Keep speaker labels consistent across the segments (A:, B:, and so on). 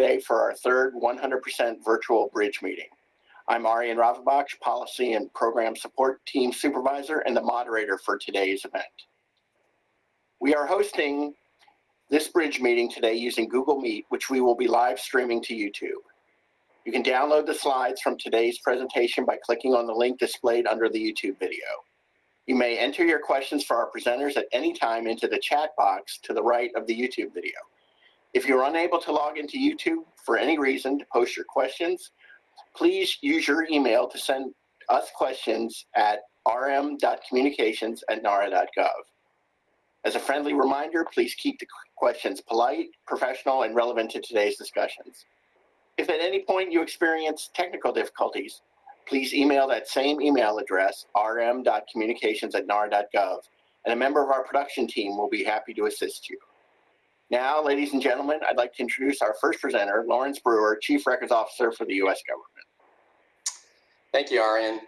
A: today for our third 100% virtual bridge meeting. I'm Arian Ravanbakhsh, Policy and Program Support Team Supervisor and the moderator for today's event. We are hosting this bridge meeting today using Google Meet, which we will be live streaming to YouTube. You can download the slides from today's presentation by clicking on the link displayed under the YouTube video. You may enter your questions for our presenters at any time into the chat box to the right of the YouTube video. If you're unable to log into YouTube for any reason to post your questions, please use your email to send us questions at rm.communications at nara.gov. As a friendly reminder, please keep the questions polite, professional, and relevant to today's discussions. If at any point you experience technical difficulties, please email that same email address, rm.communications at nara.gov, and a member of our production team will be happy to assist you. Now, ladies and gentlemen, I'd like to introduce our first presenter, Laurence Brewer, Chief Records Officer for the U.S. government.
B: Thank you, Arian.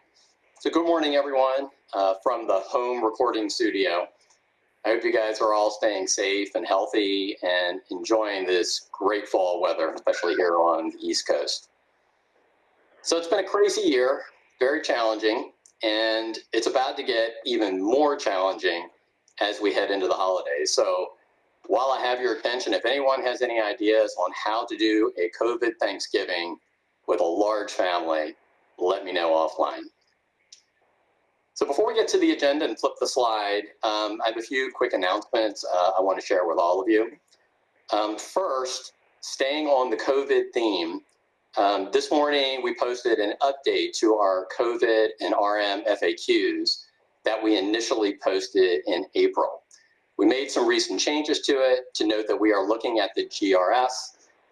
B: So good morning, everyone, uh, from the home recording studio. I hope you guys are all staying safe and healthy and enjoying this great fall weather, especially here on the East Coast. So it's been a crazy year, very challenging, and it's about to get even more challenging as we head into the holidays. So while I have your attention, if anyone has any ideas on how to do a COVID Thanksgiving with a large family, let me know offline. So before we get to the agenda and flip the slide, um, I have a few quick announcements uh, I want to share with all of you. Um, first, staying on the COVID theme, um, this morning we posted an update to our COVID and RM FAQs that we initially posted in April. We made some recent changes to it to note that we are looking at the GRS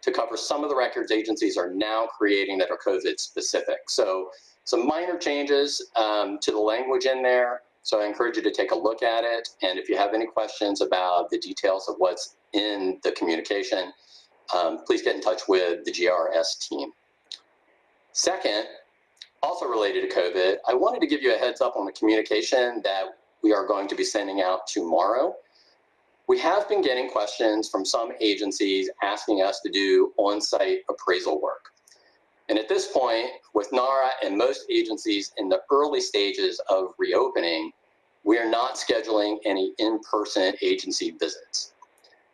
B: to cover some of the records agencies are now creating that are COVID specific. So some minor changes um, to the language in there. So I encourage you to take a look at it. And if you have any questions about the details of what's in the communication, um, please get in touch with the GRS team. Second, also related to COVID, I wanted to give you a heads up on the communication that we are going to be sending out tomorrow. We have been getting questions from some agencies asking us to do on-site appraisal work. And at this point, with NARA and most agencies in the early stages of reopening, we are not scheduling any in-person agency visits.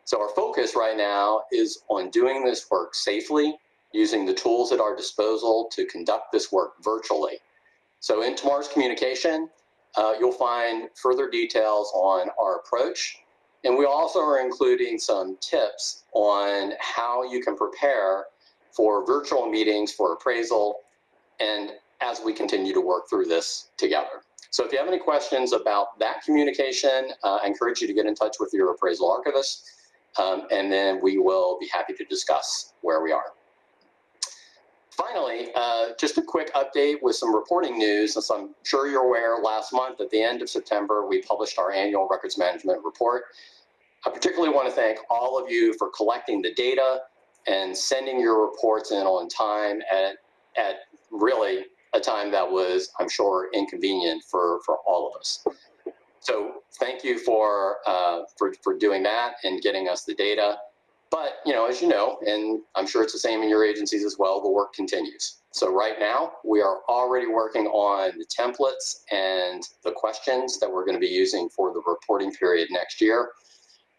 B: So our focus right now is on doing this work safely, using the tools at our disposal to conduct this work virtually. So in tomorrow's communication, uh, you'll find further details on our approach and we also are including some tips on how you can prepare for virtual meetings for appraisal and as we continue to work through this together. So if you have any questions about that communication, uh, I encourage you to get in touch with your appraisal archivist, um, and then we will be happy to discuss where we are. Finally, uh, just a quick update with some reporting news. As I'm sure you're aware, last month at the end of September, we published our annual records management report. I particularly want to thank all of you for collecting the data and sending your reports in on time at, at really a time that was, I'm sure, inconvenient for, for all of us. So thank you for, uh, for, for doing that and getting us the data. But, you know, as you know, and I'm sure it's the same in your agencies as well, the work continues. So right now, we are already working on the templates and the questions that we're going to be using for the reporting period next year.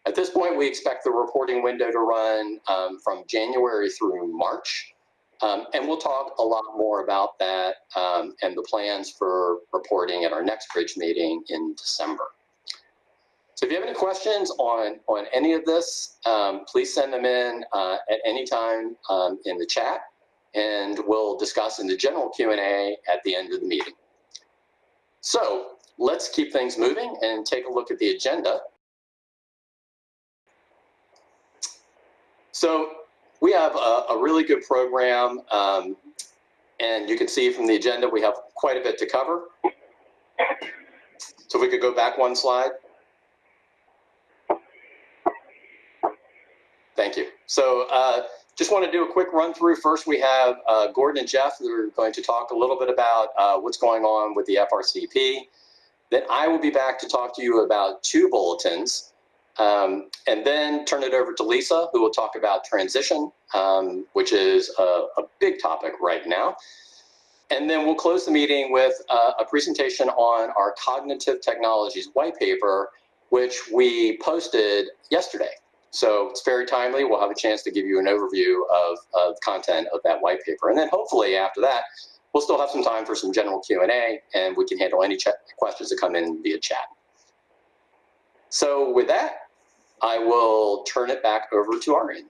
B: At this point, we expect the reporting window to run um, from January through March. Um, and we'll talk a lot more about that um, and the plans for reporting at our next bridge meeting in December. So if you have any questions on, on any of this, um, please send them in uh, at any time um, in the chat and we'll discuss in the general Q&A at the end of the meeting. So let's keep things moving and take a look at the agenda. So we have a, a really good program, um, and you can see from the agenda we have quite a bit to cover. So if we could go back one slide. Thank you. So uh, just want to do a quick run through. First, we have uh, Gordon and Jeff who are going to talk a little bit about uh, what's going on with the FRCP. Then I will be back to talk to you about two bulletins. Um, and then turn it over to Lisa, who will talk about transition, um, which is a, a, big topic right now. And then we'll close the meeting with uh, a presentation on our cognitive technologies white paper, which we posted yesterday. So it's very timely. We'll have a chance to give you an overview of, of content of that white paper. And then hopefully after that, we'll still have some time for some general Q&A and we can handle any questions that come in via chat. So with that, I will turn it back over to Arian.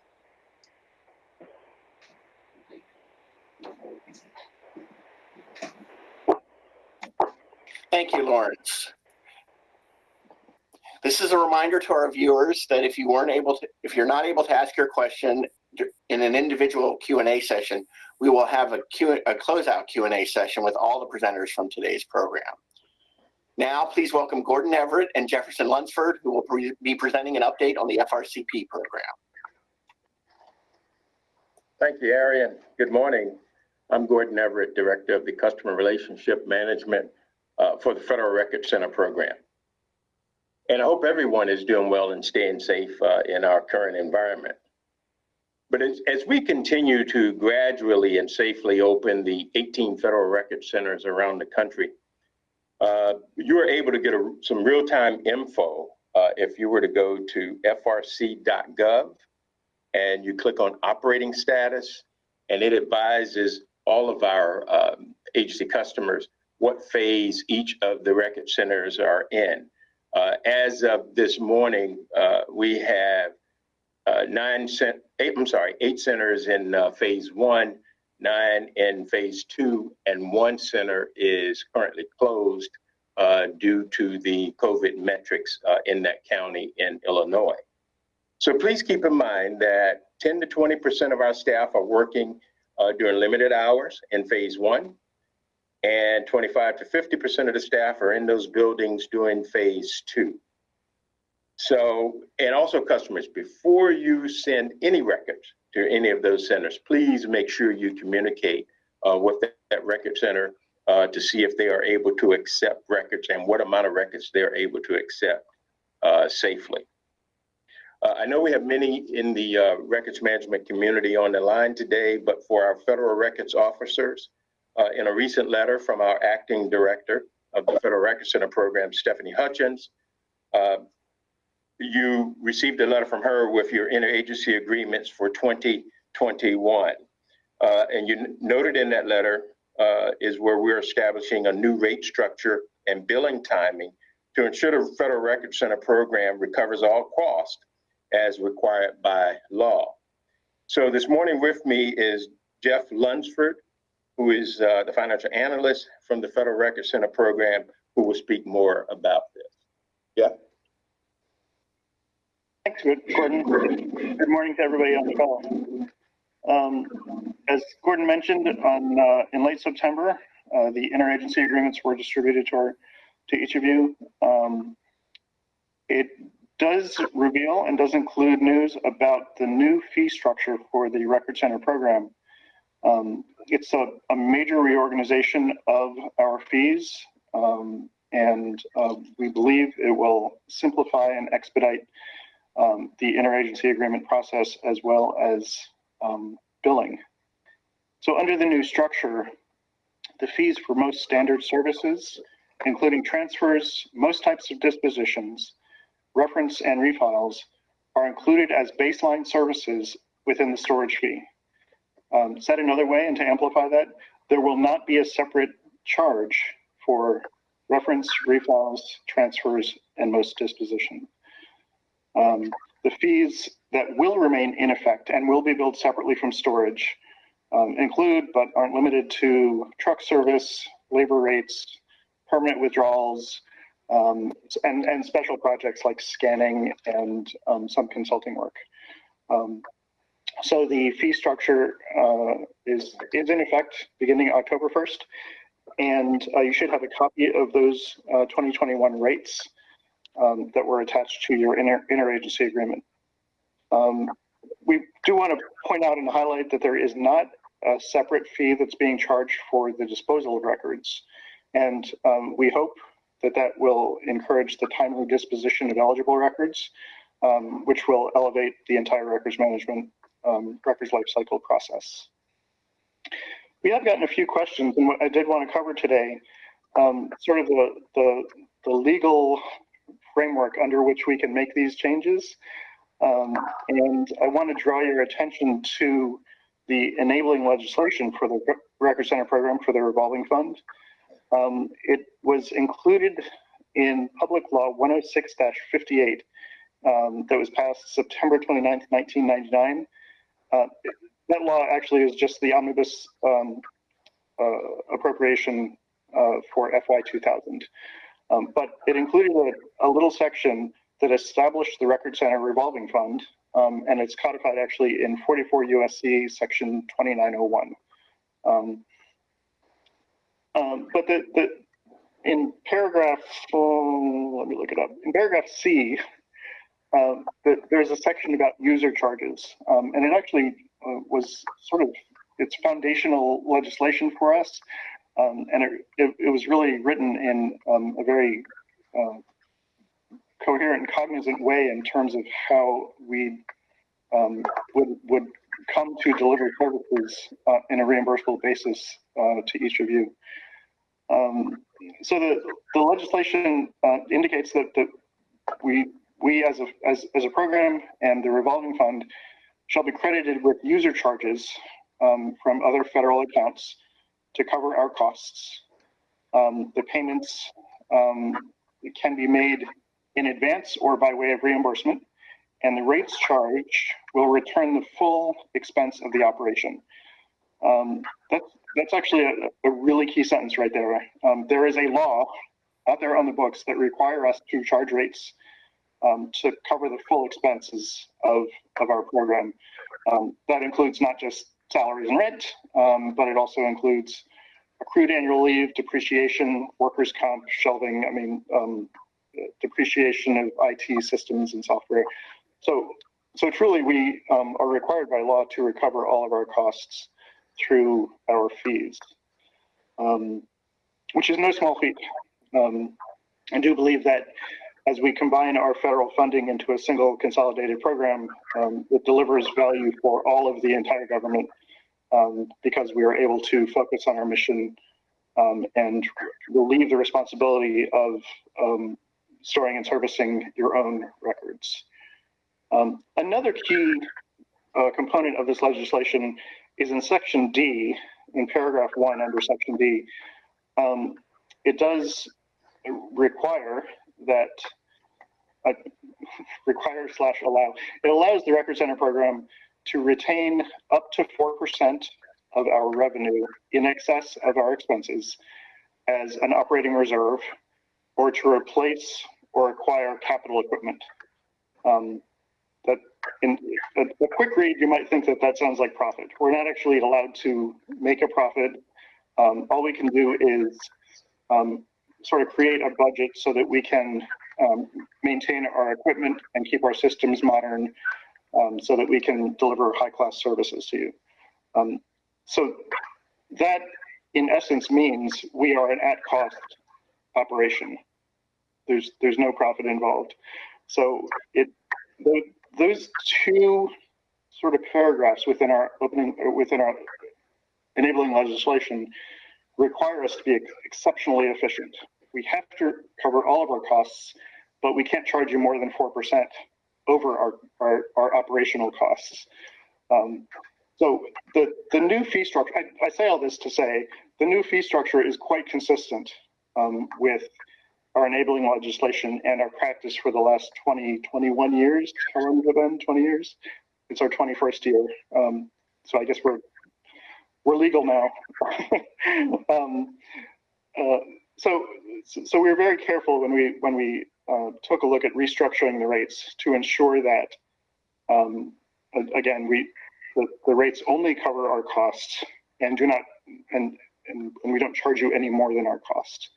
A: Thank you, Laurence. This is a reminder to our viewers that if you weren't able to, if you're not able to ask your question in an individual Q&A session, we will have a, Q, a closeout Q&A session with all the presenters from today's program. Now, please welcome Gordon Everett and Jefferson Lunsford, who will pre be presenting an update on the FRCP program.
C: Thank you, Arian. Good morning. I'm Gordon Everett, Director of the Customer Relationship Management uh, for the Federal Record Center program. And I hope everyone is doing well and staying safe uh, in our current environment. But as, as, we continue to gradually and safely open the 18 federal record centers around the country, uh, you are able to get a, some real-time info uh, if you were to go to frc.gov and you click on operating status, and it advises all of our um, agency customers what phase each of the record centers are in. Uh, as of this morning, uh, we have uh, nine cent, eight, I'm sorry, eight centers in uh, phase one, nine in phase two, and one center is currently closed uh, due to the COVID metrics uh, in that county in Illinois. So please keep in mind that 10 to 20% of our staff are working during limited hours in phase one, and 25 to 50% of the staff are in those buildings doing phase two. So, and also customers, before you send any records to any of those centers, please make sure you communicate uh, with that, that, record center uh, to see if they are able to accept records and what amount of records they're able to accept uh, safely. Uh, I know we have many in the uh, records management community on the line today, but for our federal records officers, uh, in a recent letter from our acting director of the Federal Record Center program, Stephanie Hutchins. Uh, you received a letter from her with your interagency agreements for 2021. Uh, and you noted in that letter uh, is where we're establishing a new rate structure and billing timing to ensure the Federal Record Center program recovers all costs as required by law. So this morning with me is Jeff Lunsford, who is uh, the financial analyst from the Federal Record Center program, who will speak more about this. Yeah.
D: Thanks, Gordon. Good morning to everybody on the call. Um, as Gordon mentioned, on uh, in late September, uh, the interagency agreements were distributed to our to each of you. Um, it does reveal and does include news about the new fee structure for the Record Center program. Um, it's a, a, major reorganization of our fees, um, and uh, we believe it will simplify and expedite um, the interagency agreement process as well as um, billing. So under the new structure, the fees for most standard services, including transfers, most types of dispositions, reference and refiles, are included as baseline services within the storage fee. Um, said another way, and to amplify that, there will not be a separate charge for reference, refiles, transfers, and most disposition. Um, the fees that will remain in effect and will be billed separately from storage um, include, but aren't limited to, truck service, labor rates, permanent withdrawals, um, and, and special projects like scanning and um, some consulting work. So the fee structure uh, is, is in effect beginning October 1st. And uh, you should have a copy of those uh, 2021 rates um, that were attached to your inter interagency agreement. Um, we do want to point out and highlight that there is not a separate fee that's being charged for the disposal of records. And um, we hope that that will encourage the timely disposition of eligible records um, which will elevate the entire records management, um, records lifecycle process. We have gotten a few questions, and what I did want to cover today, um, sort of the, the, the legal framework under which we can make these changes. Um, and I want to draw your attention to the enabling legislation for the Record Center program for the revolving fund. Um, it was included in Public Law 106-58 um, that was passed September 29, 1999. Uh, that law actually is just the omnibus um, uh, appropriation uh, for FY 2000. Um, but it included a, a, little section that established the Record Center revolving fund, um, and it's codified actually in 44 USC section 2901. Um, um, but the, the in paragraph, oh, let me look it up. In paragraph C, uh, the, there's a section about user charges, um, and it actually uh, was sort of it's foundational legislation for us, um, and it, it, it, was really written in um, a very uh, coherent cognizant way in terms of how we um, would would come to deliver services uh, in a reimbursable basis uh, to each of you. Um, so the, the legislation uh, indicates that, that we we as a as, as a program and the revolving fund shall be credited with user charges um, from other federal accounts to cover our costs. Um, the payments um, can be made in advance or by way of reimbursement, and the rates charged will return the full expense of the operation. Um, that's, that's actually a, a, really key sentence right there. Um, there is a law out there on the books that require us to charge rates um, to cover the full expenses of, of our program. Um, that includes not just salaries and rent, um, but it also includes accrued annual leave, depreciation, workers' comp, shelving, I mean, um, depreciation of IT systems and software. So, so truly we um, are required by law to recover all of our costs through our fees, um, which is no small feat. I do believe that as we combine our federal funding into a single consolidated program, um, it delivers value for all of the entire government um, because we are able to focus on our mission um, and relieve the responsibility of um, storing and servicing your own records. Um, another key uh, component of this legislation is in section D, in paragraph one under section D. Um, it does require that uh, require slash allow. It allows the Record Center program to retain up to 4% of our revenue in excess of our expenses as an operating reserve or to replace or acquire capital equipment. Um, that in a, a, quick read, you might think that that sounds like profit. We're not actually allowed to make a profit. Um, all we can do is um, sort of create a budget so that we can um, maintain our equipment and keep our systems modern um, so that we can deliver high class services to you. Um, so that in essence means we are an at cost operation. There's, there's no profit involved. So it, those two sort of paragraphs within our opening, within our enabling legislation require us to be exceptionally efficient. We have to cover all of our costs but we can't charge you more than 4% over our, our, our operational costs. Um, so the, the new fee structure, I, I, say all this to say, the new fee structure is quite consistent um, with our enabling legislation and our practice for the last 20, 21 years. How long it been? 20 years? It's our 21st year. Um, so I guess we're we're legal now. um, uh, so so we were very careful when we when we uh, took a look at restructuring the rates to ensure that, um, again, we the, the, rates only cover our costs and do not and, and, and we don't charge you any more than our cost.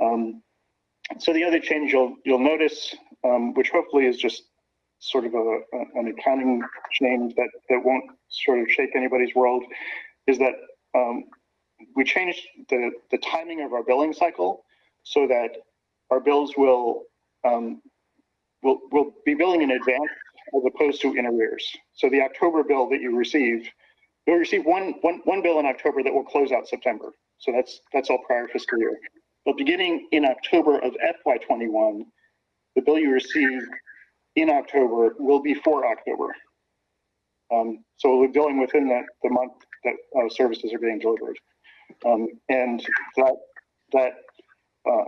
D: Um, so the other change you'll you'll notice, um, which hopefully is just sort of a, a, an accounting change that that won't sort of shake anybody's world, is that um, we changed the the timing of our billing cycle so that our bills will um, we'll, we'll be billing in advance as opposed to in arrears. So the October bill that you receive, you'll receive one, one, one bill in October that will close out September. So that's, that's all prior fiscal year. But beginning in October of FY twenty-one, the bill you receive in October will be for October. Um, so we're billing within the, the month that, uh, services are being delivered. Um, and that, that, uh,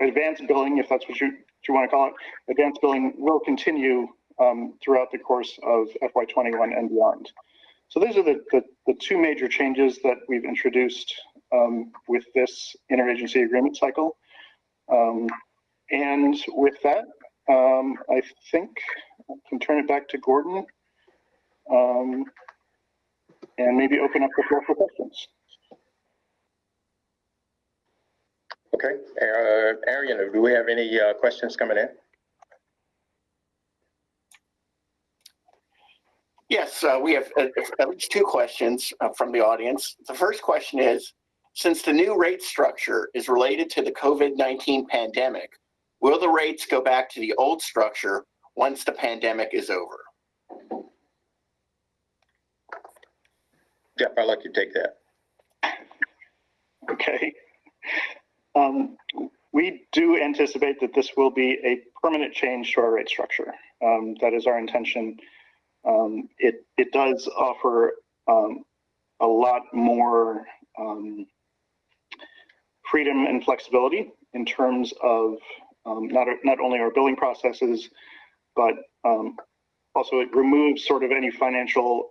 D: advanced billing, if that's what you, you want to call it, advanced billing will continue, um, throughout the course of FY twenty-one and beyond. So those are the, the, the two major changes that we've introduced, um, with this interagency agreement cycle. Um, and with that, um, I think I can turn it back to Gordon. And maybe open up the floor for questions.
C: Okay, uh, Arian, do we have any uh, questions coming in?
A: Yes, uh, we have uh, at least two questions uh, from the audience. The first question is, since the new rate structure is related to the COVID-19 pandemic, will the rates go back to the old structure once the pandemic is over?
C: Jeff, I'd like you to take that.
D: Okay. Um, we do anticipate that this will be a permanent change to our rate structure. Um, that is our intention. Um, it, it does offer, um, a lot more, um, freedom and flexibility in terms of, um, not, not only our billing processes, but, also it removes sort of any financial,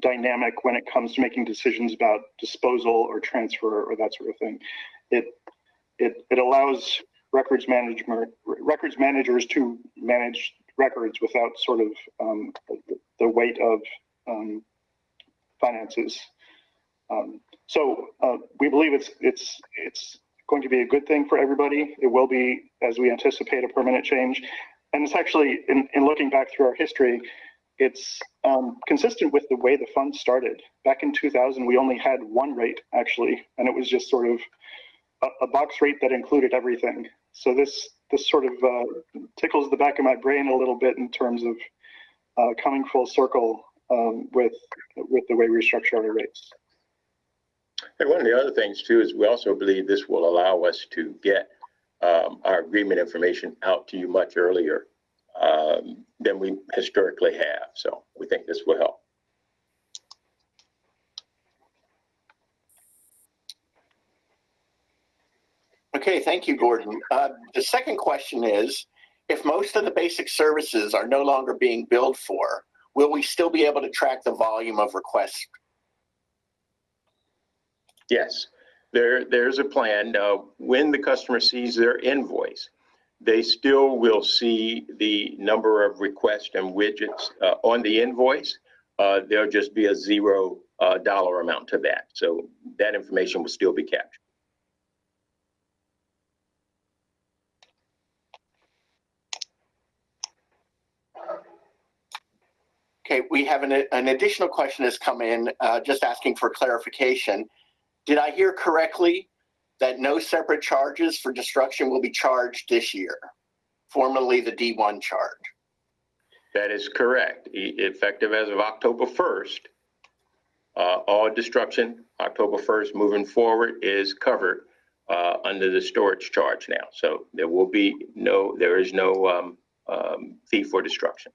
D: dynamic when it comes to making decisions about disposal or transfer or that sort of thing. It it it allows records management records managers to manage records without sort of um, the, weight of um, finances. Um, so uh, we believe it's it's it's going to be a good thing for everybody. It will be, as we anticipate, a permanent change. And it's actually, in, in looking back through our history, it's um, consistent with the way the fund started. Back in 2000, we only had one rate actually, and it was just sort of a, a box rate that included everything. So this this sort of uh, tickles the back of my brain a little bit in terms of uh, coming full circle um, with with the way we structure our rates.
C: And one of the other things too is we also believe this will allow us to get um, our agreement information out to you much earlier um, than we historically have. So we think this will help.
A: Okay, thank you, Gordon. Uh, the second question is, if most of the basic services are no longer being billed for, will we still be able to track the volume of requests?
C: Yes, there, there's a plan. Uh, when the customer sees their invoice, they still will see the number of requests and widgets uh, on the invoice. Uh, there'll just be a zero uh, dollar amount to that. So that information will still be captured.
A: Okay, we have an, an additional question has come in, uh, just asking for clarification. Did I hear correctly that no separate charges for destruction will be charged this year, formerly the D1 charge?
C: That is correct. E- Effective as of October 1st, uh, all destruction, October 1st moving forward is covered uh, under the storage charge now. So there will be no, there is no um, um, fee for destruction.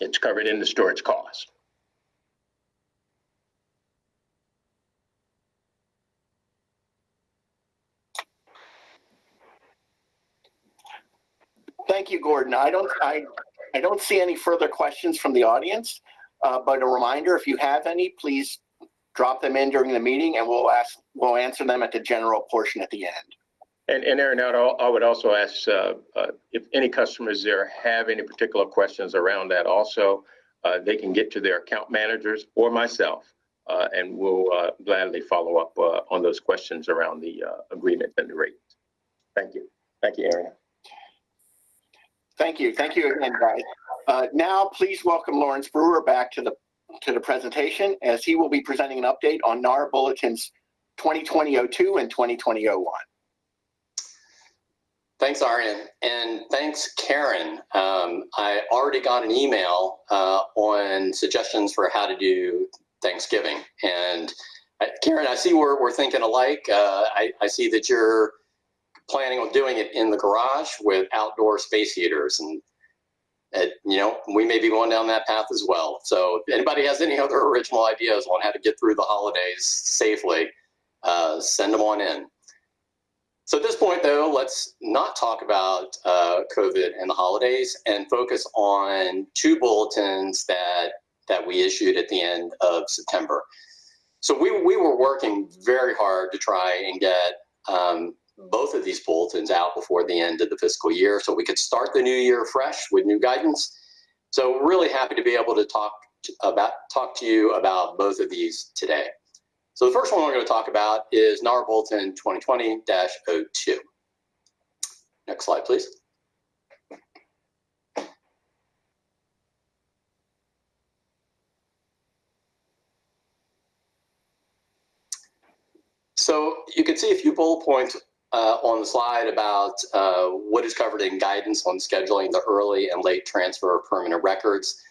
C: It's covered in the storage cost.
A: Thank you, Gordon. I don't, I, I don't see any further questions from the audience. Uh, but a reminder, if you have any, please drop them in during the meeting and we'll ask, we'll answer them at the general portion at the end.
C: And, and Aaron, I would also ask uh, uh, if any customers there have any particular questions around that also, uh, they can get to their account managers or myself, uh, and we'll uh, gladly follow up on those questions around the agreement and the rate. Thank you. Thank you, Aaron.
A: Thank you. Thank you again, guys. Uh, now, please welcome Laurence Brewer back to the, to the presentation as he will be presenting an update on NARA Bulletins 2020-02 and 2020-01.
B: Thanks, Arian. And thanks, Karen. Um, I already got an email uh, on suggestions for how to do Thanksgiving. And uh, Karen, I see we're, we're thinking alike. Uh, I, I see that you're planning on doing it in the garage with outdoor space heaters. And, you know, we may be going down that path as well. So if anybody has any other original ideas on how to get through the holidays safely, uh, send them on in. So at this point, though, let's not talk about uh, COVID and the holidays and focus on two bulletins that that we issued at the end of September. So we, we were working very hard to try and get um, both of these bulletins out before the end of the fiscal year so we could start the new year fresh with new guidance. So really happy to be able to talk to, about talk to you about both of these today. So the first one we're going to talk about is NARA Bulletin 2020-02. Next slide, please. So you can see a few bullet points uh, on the slide about uh, what is covered in guidance on scheduling the early and late transfer of permanent records.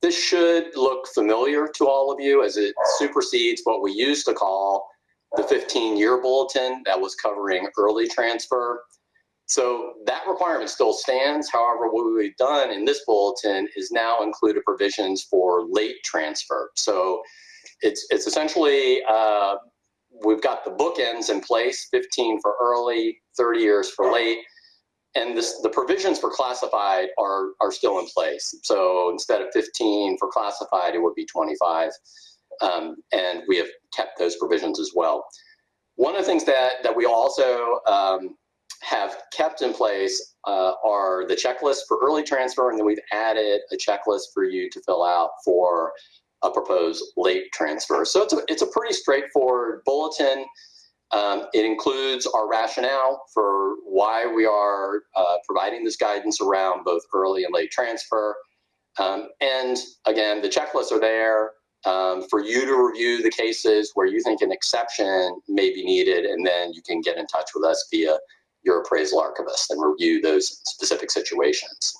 B: This should look familiar to all of you as it supersedes what we used to call the 15-year bulletin that was covering early transfer. So that requirement still stands. However, what we've done in this bulletin is now included provisions for late transfer. So it's, it's essentially, uh, we've got the bookends in place, 15 for early, 30 years for late and this, the provisions for classified are, are still in place. So instead of 15 for classified, it would be 25. Um, and we have kept those provisions as well. One of the things that, that we also um, have kept in place uh, are the checklists for early transfer, and then we've added a checklist for you to fill out for a proposed late transfer. So it's a, it's a pretty straightforward bulletin. Um, it includes our rationale for why we are uh, providing this guidance around both early and late transfer. Um, and again, the checklists are there um, for you to review the cases where you think an exception may be needed, and then you can get in touch with us via your appraisal archivist and review those specific situations.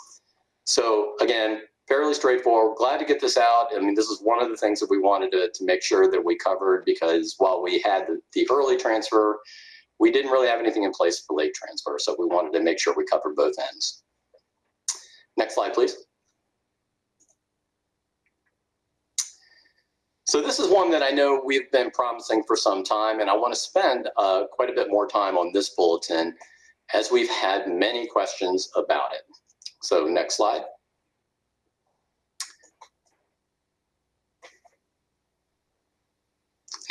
B: So again, fairly straightforward. Glad to get this out. I mean, this is one of the things that we wanted to, to make sure that we covered because while we had the, the early transfer, we didn't really have anything in place for late transfer. So we wanted to make sure we covered both ends. Next slide, please. So this is one that I know we've been promising for some time, and I want to spend uh, quite a bit more time on this bulletin as we've had many questions about it. So next slide.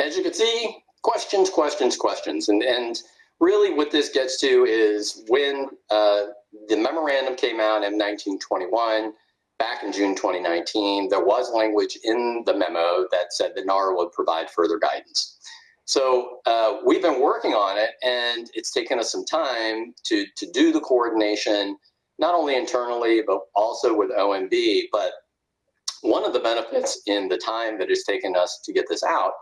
B: As you can see, questions, questions, questions. And, and really what this gets to is when uh, the memorandum came out in 1921, back in June 2019, there was language in the memo that said that NARA would provide further guidance. So uh, we've been working on it and it's taken us some time to, to do the coordination, not only internally, but also with OMB. But one of the benefits in the time that it's taken us to get this out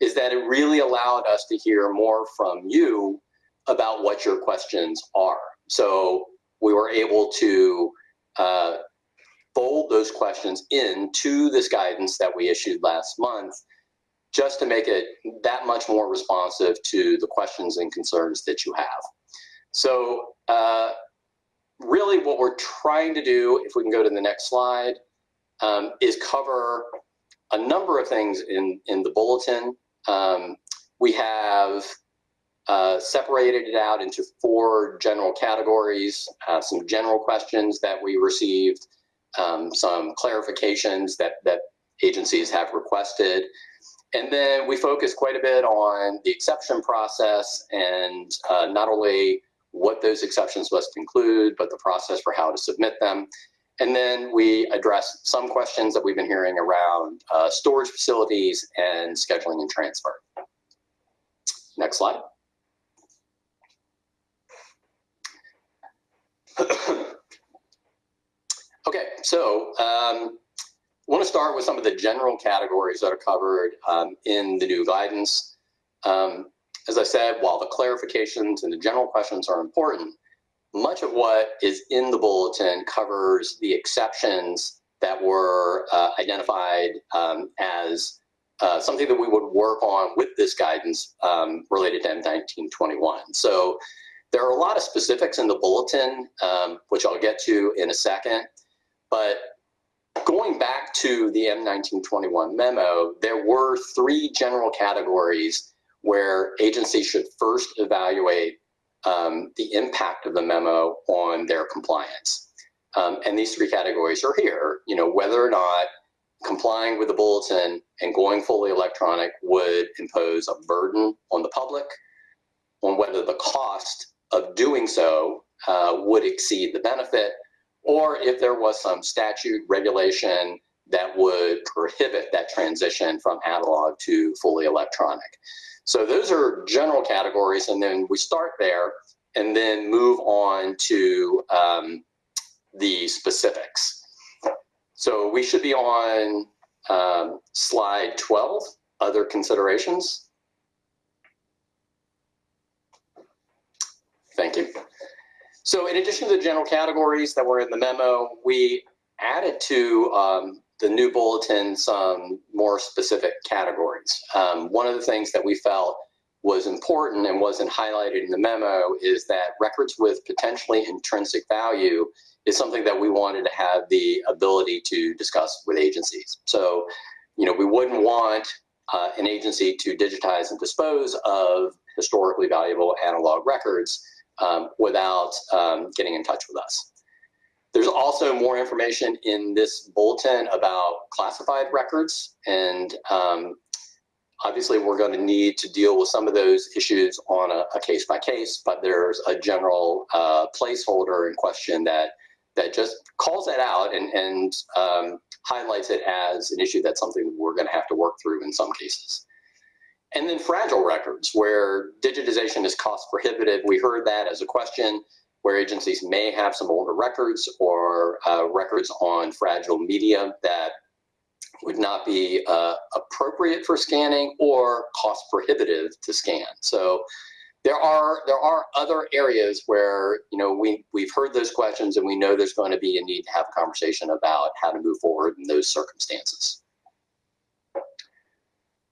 B: is that it really allowed us to hear more from you about what your questions are. So we were able to uh, fold those questions into this guidance that we issued last month just to make it that much more responsive to the questions and concerns that you have. So uh, really what we're trying to do, if we can go to the next slide, um, is cover a number of things in, in the bulletin um, we have uh, separated it out into four general categories, uh, some general questions that we received, um, some clarifications that, that agencies have requested. And then we focus quite a bit on the exception process and uh, not only what those exceptions must include, but the process for how to submit them. And then we address some questions that we've been hearing around uh, storage facilities and scheduling and transfer. Next slide. okay, so um, I want to start with some of the general categories that are covered um, in the new guidance. Um, as I said, while the clarifications and the general questions are important, much of what is in the bulletin covers the exceptions that were uh, identified um, as uh, something that we would work on with this guidance um, related to M1921. So there are a lot of specifics in the bulletin, um, which I'll get to in a second. But going back to the M1921 memo, there were three general categories where agencies should first evaluate um, the impact of the memo on their compliance. Um, and these three categories are here, you know, whether or not complying with the bulletin and going fully electronic would impose a burden on the public, on whether the cost of doing so uh, would exceed the benefit, or if there was some statute regulation that would prohibit that transition from analog to fully electronic. So those are general categories, and then we start there and then move on to um, the specifics. So we should be on um, slide 12, other considerations. Thank you. So in addition to the general categories that were in the memo, we added to um, the new bulletin some more specific categories. Um, one of the things that we felt was important and wasn't highlighted in the memo is that records with potentially intrinsic value is something that we wanted to have the ability to discuss with agencies. So, you know, we wouldn't want uh, an agency to digitize and dispose of historically valuable analog records um, without um, getting in touch with us. There's also more information in this bulletin about classified records and um, obviously we're going to need to deal with some of those issues on a, a case by case, but there's a general uh, placeholder in question that that just calls that out and, and um, highlights it as an issue that's something we're going to have to work through in some cases. And then fragile records, where digitization is cost prohibitive. We heard that as a question where agencies may have some older records or uh, records on fragile media that would not be uh, appropriate for scanning or cost prohibitive to scan. So there are there are other areas where you know we we've heard those questions and we know there's going to be a need to have a conversation about how to move forward in those circumstances.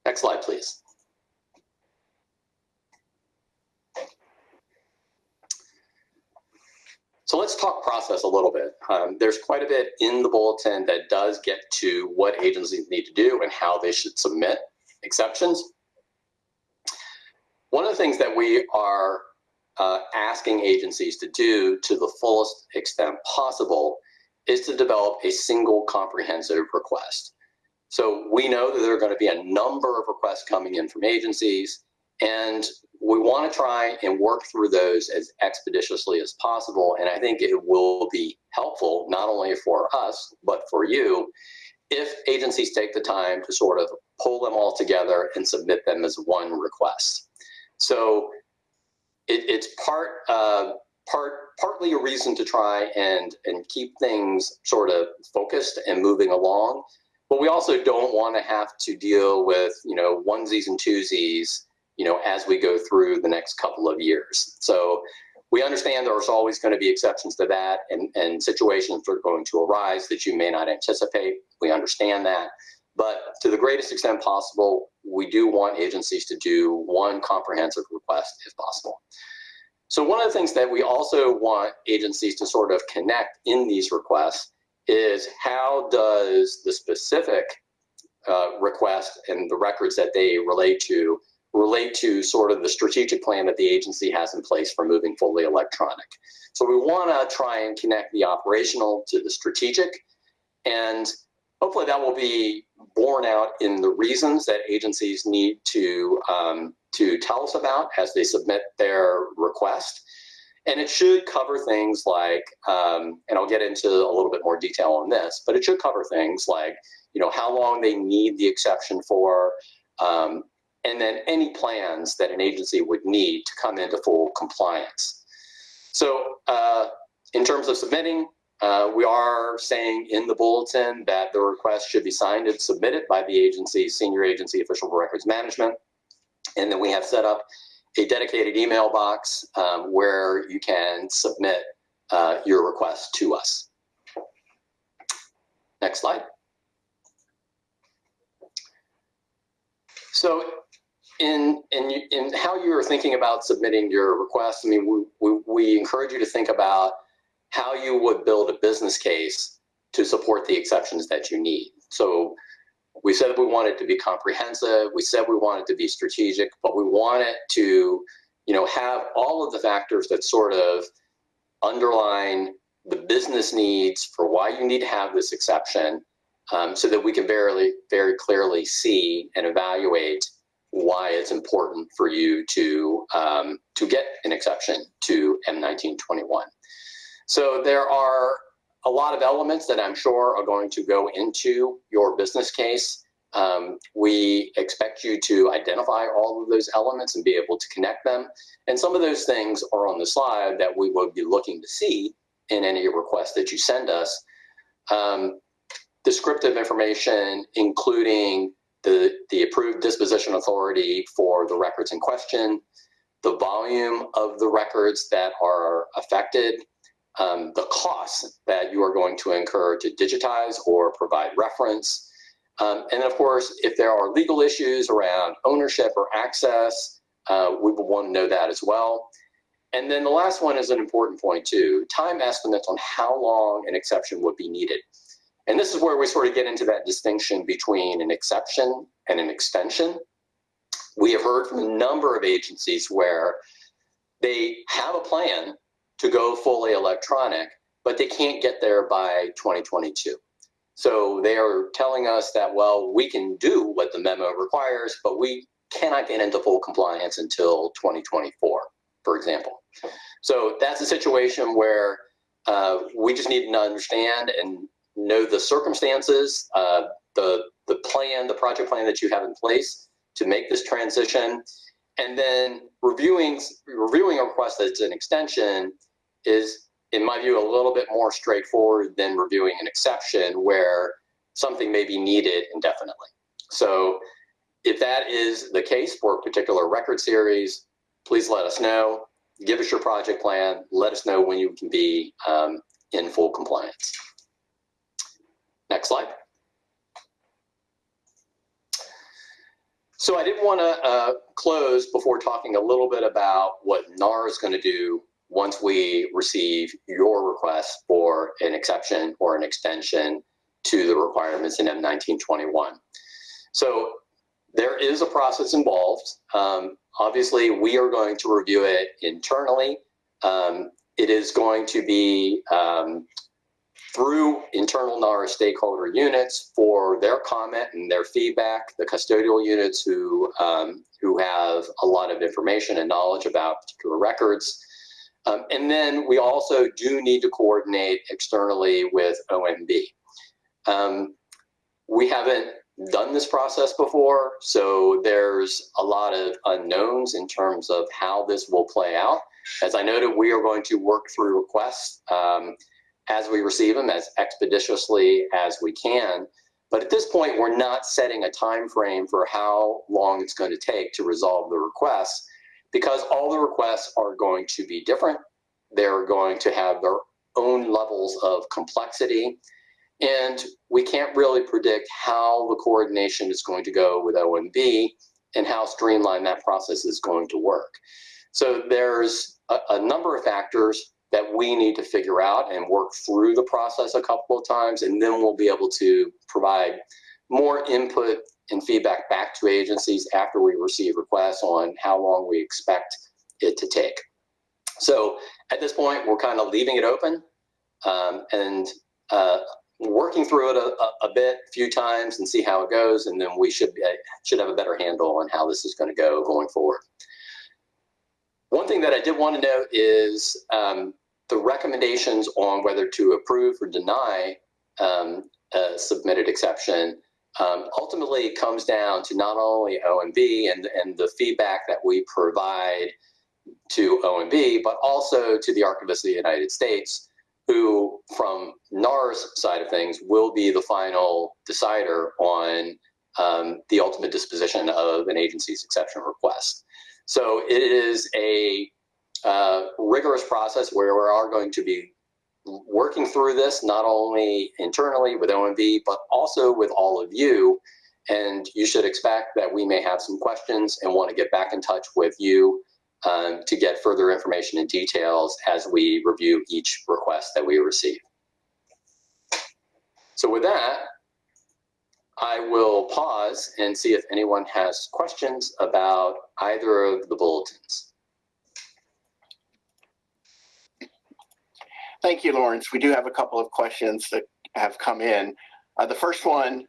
B: Next slide, please. So let's talk process a little bit. Um, there's quite a bit in the bulletin that does get to what agencies need to do and how they should submit exceptions. One of the things that we are uh, asking agencies to do to the fullest extent possible is to develop a single comprehensive request. So we know that there are going to be a number of requests coming in from agencies, and we want to try and work through those as expeditiously as possible. And I think it will be helpful, not only for us, but for you, if agencies take the time to sort of pull them all together and submit them as one request. So it, it's part, uh, part, partly a reason to try and, and keep things sort of focused and moving along. But we also don't want to have to deal with, you know, onesies and twosies you know, as we go through the next couple of years. So we understand there's always going to be exceptions to that and, and situations are going to arise that you may not anticipate. We understand that. But to the greatest extent possible, we do want agencies to do one comprehensive request if possible. So one of the things that we also want agencies to sort of connect in these requests is how does the specific uh, request and the records that they relate to relate to sort of the strategic plan that the agency has in place for moving fully electronic. So we want to try and connect the operational to the strategic and hopefully that will be borne out in the reasons that agencies need to um, to tell us about as they submit their request. And it should cover things like, um, and I'll get into a little bit more detail on this, but it should cover things like, you know, how long they need the exception for, um, and then any plans that an agency would need to come into full compliance. So uh, in terms of submitting, uh, we are saying in the bulletin that the request should be signed and submitted by the agency, senior agency official for records management. And then we have set up a dedicated email box um, where you can submit uh, your request to us. Next slide. So in, in, in how you're thinking about submitting your request, I mean, we, we, we encourage you to think about how you would build a business case to support the exceptions that you need. So we said we wanted to be comprehensive. We said we wanted to be strategic, but we want it to, you know, have all of the factors that sort of underline the business needs for why you need to have this exception um, so that we can very, very clearly see and evaluate why it's important for you to, um, to get an exception to M1921. So there are a lot of elements that I'm sure are going to go into your business case. Um, we expect you to identify all of those elements and be able to connect them. And some of those things are on the slide that we will be looking to see in any request that you send us. Um, descriptive information, including the, the approved disposition authority for the records in question, the volume of the records that are affected, um, the costs that you are going to incur to digitize or provide reference. Um, and of course, if there are legal issues around ownership or access, uh, we will want to know that as well. And then the last one is an important point too, time estimates on how long an exception would be needed. And this is where we sort of get into that distinction between an exception and an extension. We have heard from a number of agencies where they have a plan to go fully electronic, but they can't get there by 2022. So they are telling us that, well, we can do what the memo requires, but we cannot get into full compliance until 2024, for example. So that's a situation where uh, we just need to understand and know the circumstances, uh, the, the plan, the project plan that you have in place to make this transition. And then reviewing, reviewing a request that's an extension is, in my view, a little bit more straightforward than reviewing an exception where something may be needed indefinitely. So if that is the case for a particular record series, please let us know. Give us your project plan. Let us know when you can be um, in full compliance. Next slide. So I did want to uh, close before talking a little bit about what NARA is going to do once we receive your request for an exception or an extension to the requirements in M1921. So there is a process involved. Um, obviously, we are going to review it internally. Um, it is going to be um, through internal NARA stakeholder units for their comment and their feedback, the custodial units who, um, who have a lot of information and knowledge about particular records. Um, and then we also do need to coordinate externally with OMB. Um, we haven't done this process before, so there's a lot of unknowns in terms of how this will play out. As I noted, we are going to work through requests um, as we receive them as expeditiously as we can. But at this point, we're not setting a time frame for how long it's going to take to resolve the requests because all the requests are going to be different. They're going to have their own levels of complexity. And we can't really predict how the coordination is going to go with OMB and how streamlined that process is going to work. So there's a, a number of factors that we need to figure out and work through the process a couple of times, and then we'll be able to provide more input and feedback back to agencies after we receive requests on how long we expect it to take. So at this point, we're kind of leaving it open um, and uh, working through it a, a, bit, a few times and see how it goes, and then we should, be, should have a better handle on how this is going to go going forward. One thing that I did want to note is um, the recommendations on whether to approve or deny um, a submitted exception um, ultimately comes down to not only OMB and, and the feedback that we provide to OMB, but also to the Archivist of the United States, who from NARA's side of things will be the final decider on um, the ultimate disposition of an agency's exception request. So it is a uh, rigorous process where we are going to be working through this not only internally with OMB, but also with all of you. And you should expect that we may have some questions and want to get back in touch with you um, to get further information and details as we review each request that we receive. So with that, I will pause and see if anyone has questions about either of the bulletins.
A: Thank you, Laurence. We do have a couple of questions that have come in. Uh, the first one,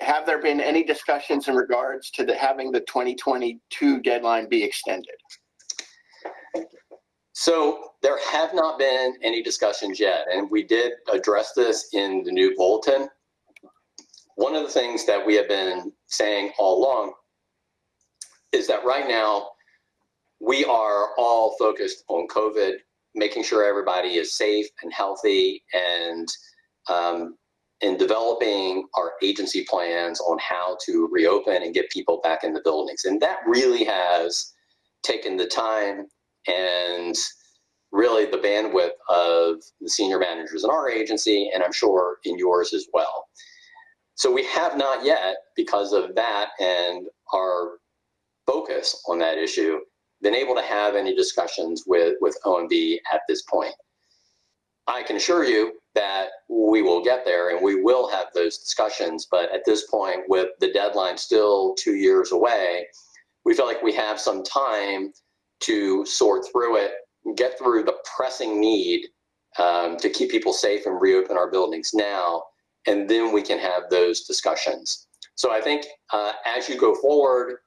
A: have there been any discussions in regards to the, having the 2022 deadline be extended?
B: So there have not been any discussions yet, and we did address this in the new bulletin. One of the things that we have been saying all along is that right now we are all focused on COVID making sure everybody is safe and healthy and um, in developing our agency plans on how to reopen and get people back in the buildings. And that really has taken the time and really the bandwidth of the senior managers in our agency, and I'm sure in yours as well. So we have not yet, because of that and our focus on that issue, been able to have any discussions with, with OMB at this point. I can assure you that we will get there and we will have those discussions, but at this point, with the deadline still two years away, we feel like we have some time to sort through it, get through the pressing need um, to keep people safe and reopen our buildings now, and then we can have those discussions. So I think uh, as you go forward,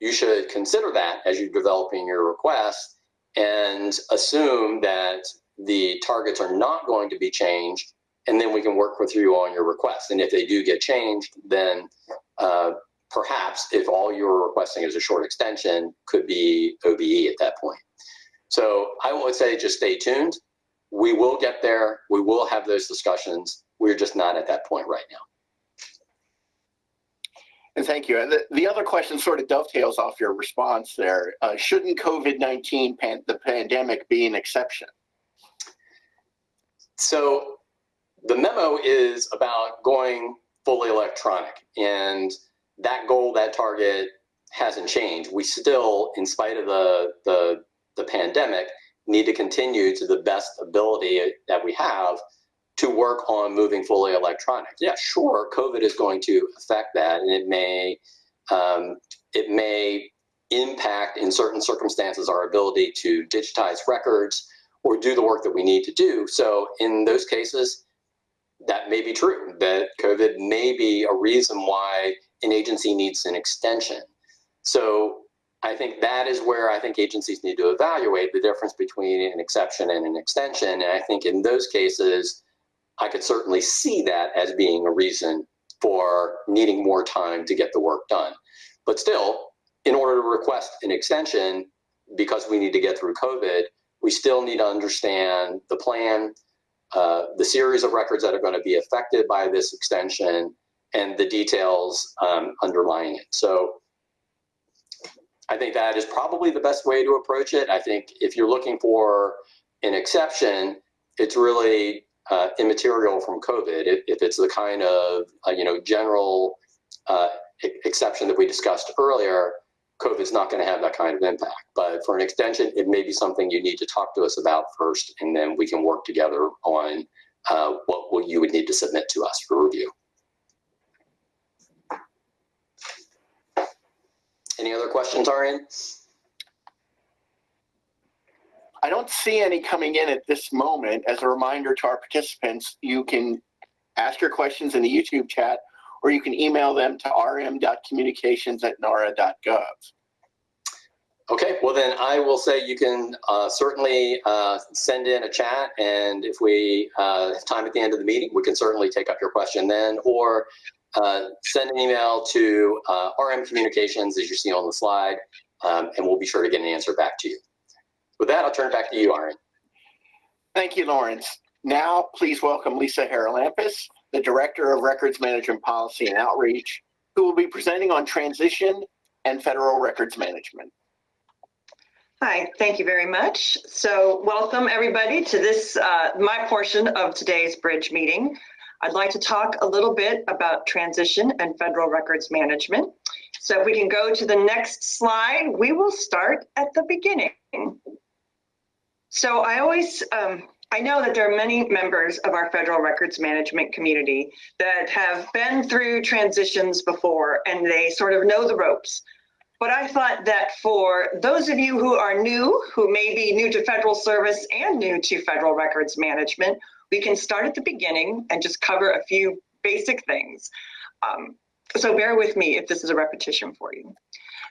B: you should consider that as you're developing your request and assume that the targets are not going to be changed and then we can work with you on your request. And if they do get changed, then uh, perhaps if all you're requesting is a short extension, could be OBE at that point. So I would say just stay tuned. We will get there. We will have those discussions. We're just not at that point right now.
A: And thank you. And the, the other question sort of dovetails off your response there. Uh, shouldn't COVID-19, pan, the pandemic, be an exception?
B: So the memo is about going fully electronic and that goal, that target hasn't changed. We still, in spite of the, the, the pandemic, need to continue to the best ability that we have to work on moving fully electronic. Yeah, sure, COVID is going to affect that, and it may um, it may impact in certain circumstances our ability to digitize records or do the work that we need to do. So in those cases, that may be true. That COVID may be a reason why an agency needs an extension. So I think that is where I think agencies need to evaluate the difference between an exception and an extension. And I think in those cases, I could certainly see that as being a reason for needing more time to get the work done. But still, in order to request an extension, because we need to get through COVID, we still need to understand the plan, uh, the series of records that are going to be affected by this extension, and the details um, underlying it. So I think that is probably the best way to approach it. I think if you're looking for an exception, it's really uh, immaterial from COVID. If, if, it's the kind of uh, you know general uh, exception that we discussed earlier, COVID's not going to have that kind of impact. But for an extension, it may be something you need to talk to us about first, and then we can work together on uh, what, what you would need to submit to us for review. Any other questions, Arian?
A: I don't see any coming in at this moment. As a reminder to our participants, you can ask your questions in the YouTube chat or you can email them to rm.communications at nara.gov.
B: Okay, well then I will say you can uh, certainly uh, send in a chat and if we uh, have time at the end of the meeting, we can certainly take up your question then or uh, send an email to uh, RM Communications as you see on the slide um, and we'll be sure to get an answer back to you. With that, I'll turn it back to you, Arian.
A: Thank you, Laurence. Now, please welcome Lisa Haralampis, the Director of Records Management Policy and Outreach, who will be presenting on transition and Federal Records Management.
E: Hi, thank you very much. So welcome everybody to this, uh, my portion of today's bridge meeting. I'd like to talk a little bit about transition and federal records management. So if we can go to the next slide, we will start at the beginning. So I always, um, I know that there are many members of our federal records management community that have been through transitions before and they sort of know the ropes. But I thought that for those of you who are new, who may be new to federal service and new to federal records management, we can start at the beginning and just cover a few basic things. Um, so bear with me if this is a repetition for you.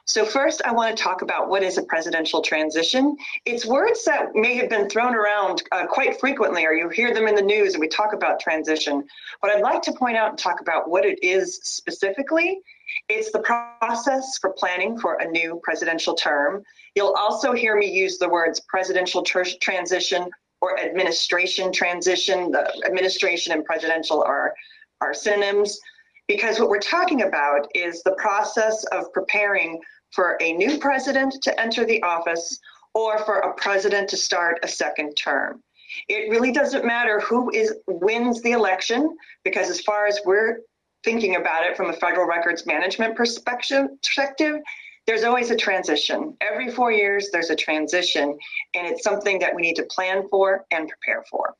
E: So first, I want to talk about what is a presidential transition. It's words that may have been thrown around uh, quite frequently, or you hear them in the news and we talk about transition. But I'd like to point out and talk about what it is specifically. It's the process for planning for a new presidential term. You'll also hear me use the words presidential transition or administration transition. The administration and presidential are, are synonyms because what we're talking about is the process of preparing for a new president to enter the office or for a president to start a second term. It really doesn't matter who is wins the election because as far as we're thinking about it from a federal records management perspective, there's always a transition. Every four years, there's a transition, and it's something that we need to plan for and prepare for.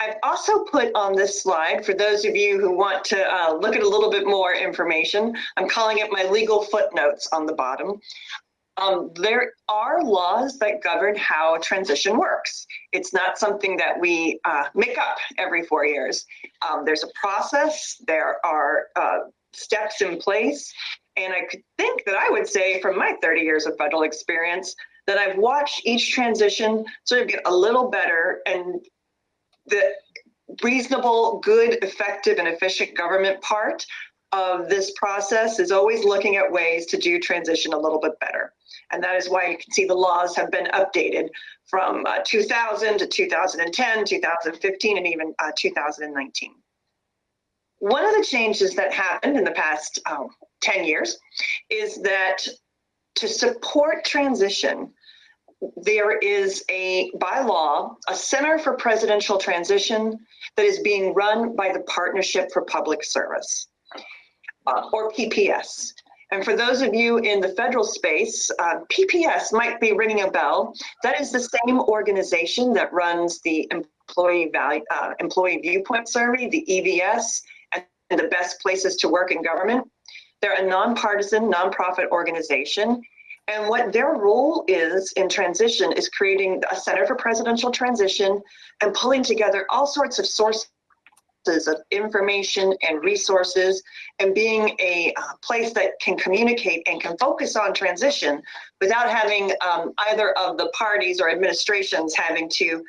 E: I've also put on this slide, for those of you who want to uh, look at a little bit more information, I'm calling it my legal footnotes on the bottom. Um, there are laws that govern how transition works. It's not something that we uh, make up every four years. Um, there's a process, there are uh, steps in place, and I could think that I would say from my 30 years of federal experience that I've watched each transition sort of get a little better and the reasonable, good, effective, and efficient government part of this process is always looking at ways to do transition a little bit better. And that is why you can see the laws have been updated from uh, 2000 to 2010, 2015, and even uh, 2019. One of the changes that happened in the past um, 10 years is that to support transition, there is a, by law, a Center for Presidential Transition that is being run by the Partnership for Public Service, uh, or PPS. And for those of you in the federal space, uh, PPS might be ringing a bell. That is the same organization that runs the Employee Value, uh, Employee Viewpoint Survey, the EVS, and the best places to work in government. They're a nonpartisan, nonprofit organization, and what their role is in transition is creating a Center for Presidential Transition and pulling together all sorts of sources of information and resources and being a uh, place that can communicate and can focus on transition without having um, either of the parties or administrations having to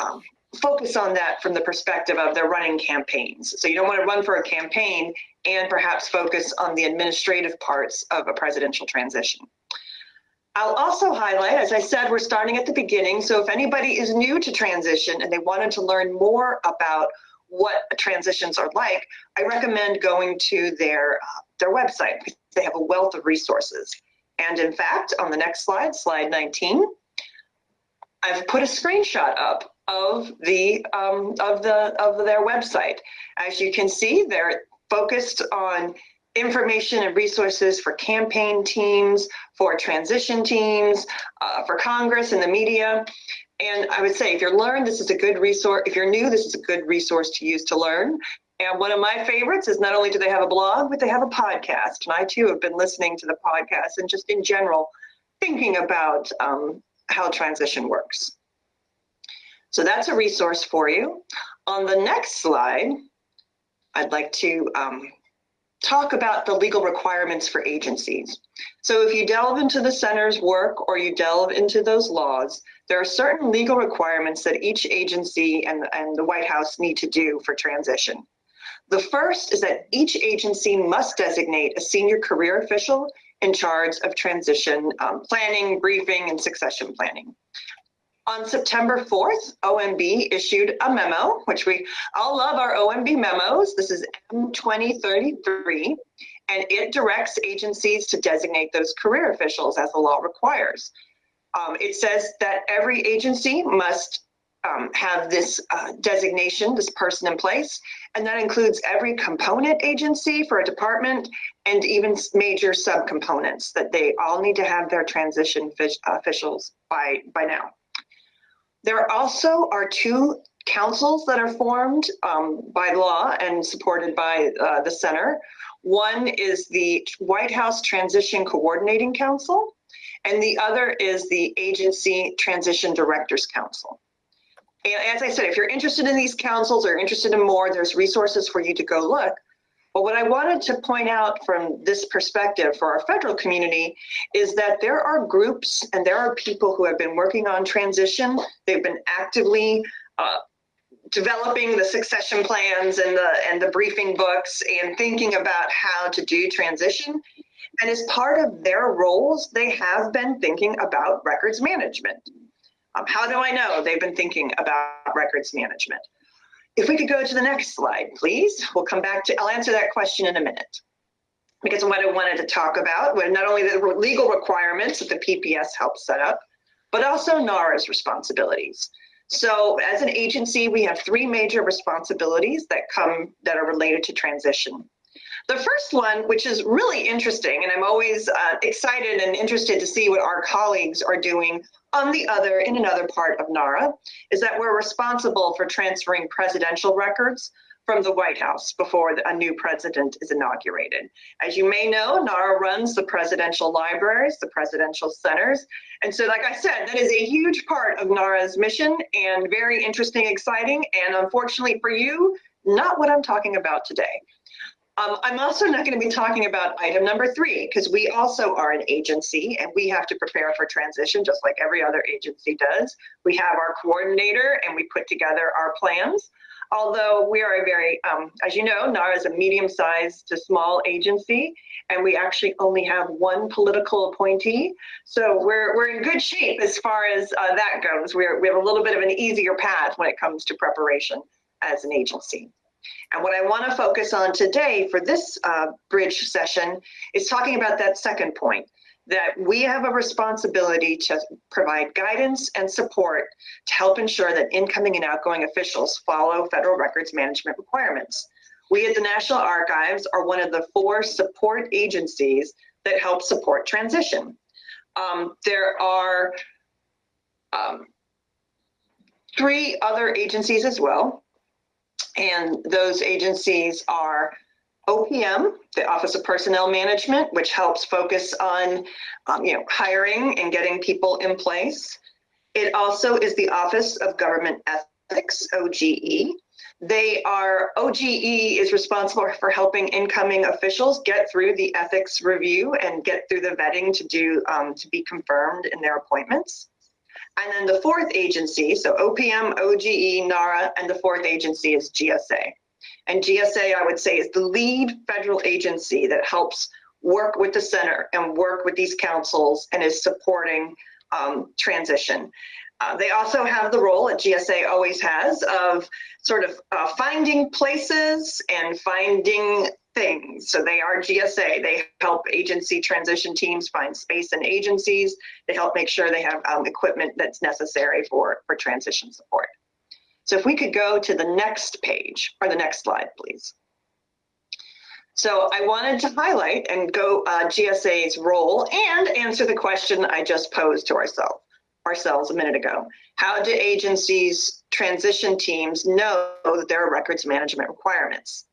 E: um, focus on that from the perspective of their running campaigns. So you don't want to run for a campaign and perhaps focus on the administrative parts of a presidential transition. I'll also highlight, as I said, we're starting at the beginning. So if anybody is new to transition and they wanted to learn more about what transitions are like, I recommend going to their, uh, their website. They have a wealth of resources. And in fact, on the next slide, slide 19, I've put a screenshot up of the um, of the of their website. As you can see, they're focused on information and resources for campaign teams, for transition teams, uh, for Congress and the media. And I would say if you're learned, this is a good resource. If you're new, this is a good resource to use to learn. And one of my favorites is not only do they have a blog, but they have a podcast. And I too have been listening to the podcast and just in general thinking about um, how transition works. So that's a resource for you. On the next slide, I'd like to um, talk about the legal requirements for agencies. So if you delve into the center's work or you delve into those laws, there are certain legal requirements that each agency and, and the White House need to do for transition. The first is that each agency must designate a senior career official in charge of transition um, planning, briefing, and succession planning. On September 4th, OMB issued a memo, which we all love our OMB memos. This is M2033, and it directs agencies to designate those career officials as the law requires. Um, it says that every agency must um, have this uh, designation, this person in place, and that includes every component agency for a department and even major subcomponents that they all need to have their transition officials by, by now. There also are two councils that are formed um, by law and supported by uh, the center. One is the White House Transition Coordinating Council, and the other is the Agency Transition Directors Council. And as I said, if you're interested in these councils or interested in more, there's resources for you to go look. But what I wanted to point out from this perspective for our federal community is that there are groups and there are people who have been working on transition. They've been actively uh, developing the succession plans and the and the briefing books and thinking about how to do transition. And as part of their roles, they have been thinking about records management. Um, how do I know they've been thinking about records management? If we could go to the next slide, please. We'll come back to, I'll answer that question in a minute. Because what I wanted to talk about were not only the legal requirements that the PPS helps set up, but also NARA's responsibilities. So as an agency, we have three major responsibilities that come that are related to transition. The first one, which is really interesting, and I'm always uh, excited and interested to see what our colleagues are doing on the other, in another part of NARA, is that we're responsible for transferring presidential records from the White House before a new president is inaugurated. As you may know, NARA runs the presidential libraries, the presidential centers. And so, like I said, that is a huge part of NARA's mission and very interesting, exciting, and unfortunately for you, not what I'm talking about today. Um, I'm also not going to be talking about item number three because we also are an agency and we have to prepare for transition just like every other agency does. We have our coordinator and we put together our plans. Although we are a very, um, as you know, NARA is a medium-sized to small agency, and we actually only have one political appointee. So we're, we're in good shape as far as uh, that goes. We're, we have a little bit of an easier path when it comes to preparation as an agency. And what I want to focus on today for this uh, bridge session is talking about that second point that we have a responsibility to provide guidance and support to help ensure that incoming and outgoing officials follow federal records management requirements. We at the National Archives are one of the four support agencies that help support transition. Um, there are um, three other agencies as well. And those agencies are OPM, the Office of Personnel Management, which helps focus on um, you know, hiring and getting people in place. It also is the Office of Government Ethics, OGE. They are, OGE is responsible for helping incoming officials get through the ethics review and get through the vetting to do, um, to be confirmed in their appointments. And then the fourth agency, so OPM, OGE, NARA, and the fourth agency is GSA. And GSA, I would say, is the lead federal agency that helps work with the center and work with these councils and is supporting um, transition. Uh, they also have the role that GSA always has of sort of uh, finding places and finding things. So they are GSA. They help agency transition teams find space in agencies. They help make sure they have um, equipment that's necessary for, for transition support. So if we could go to the next page or the next slide, please. So I wanted to highlight and go uh, GSA's role and answer the question I just posed to ourselves ourselves a minute ago. How do agencies, transition teams know that there are records management requirements?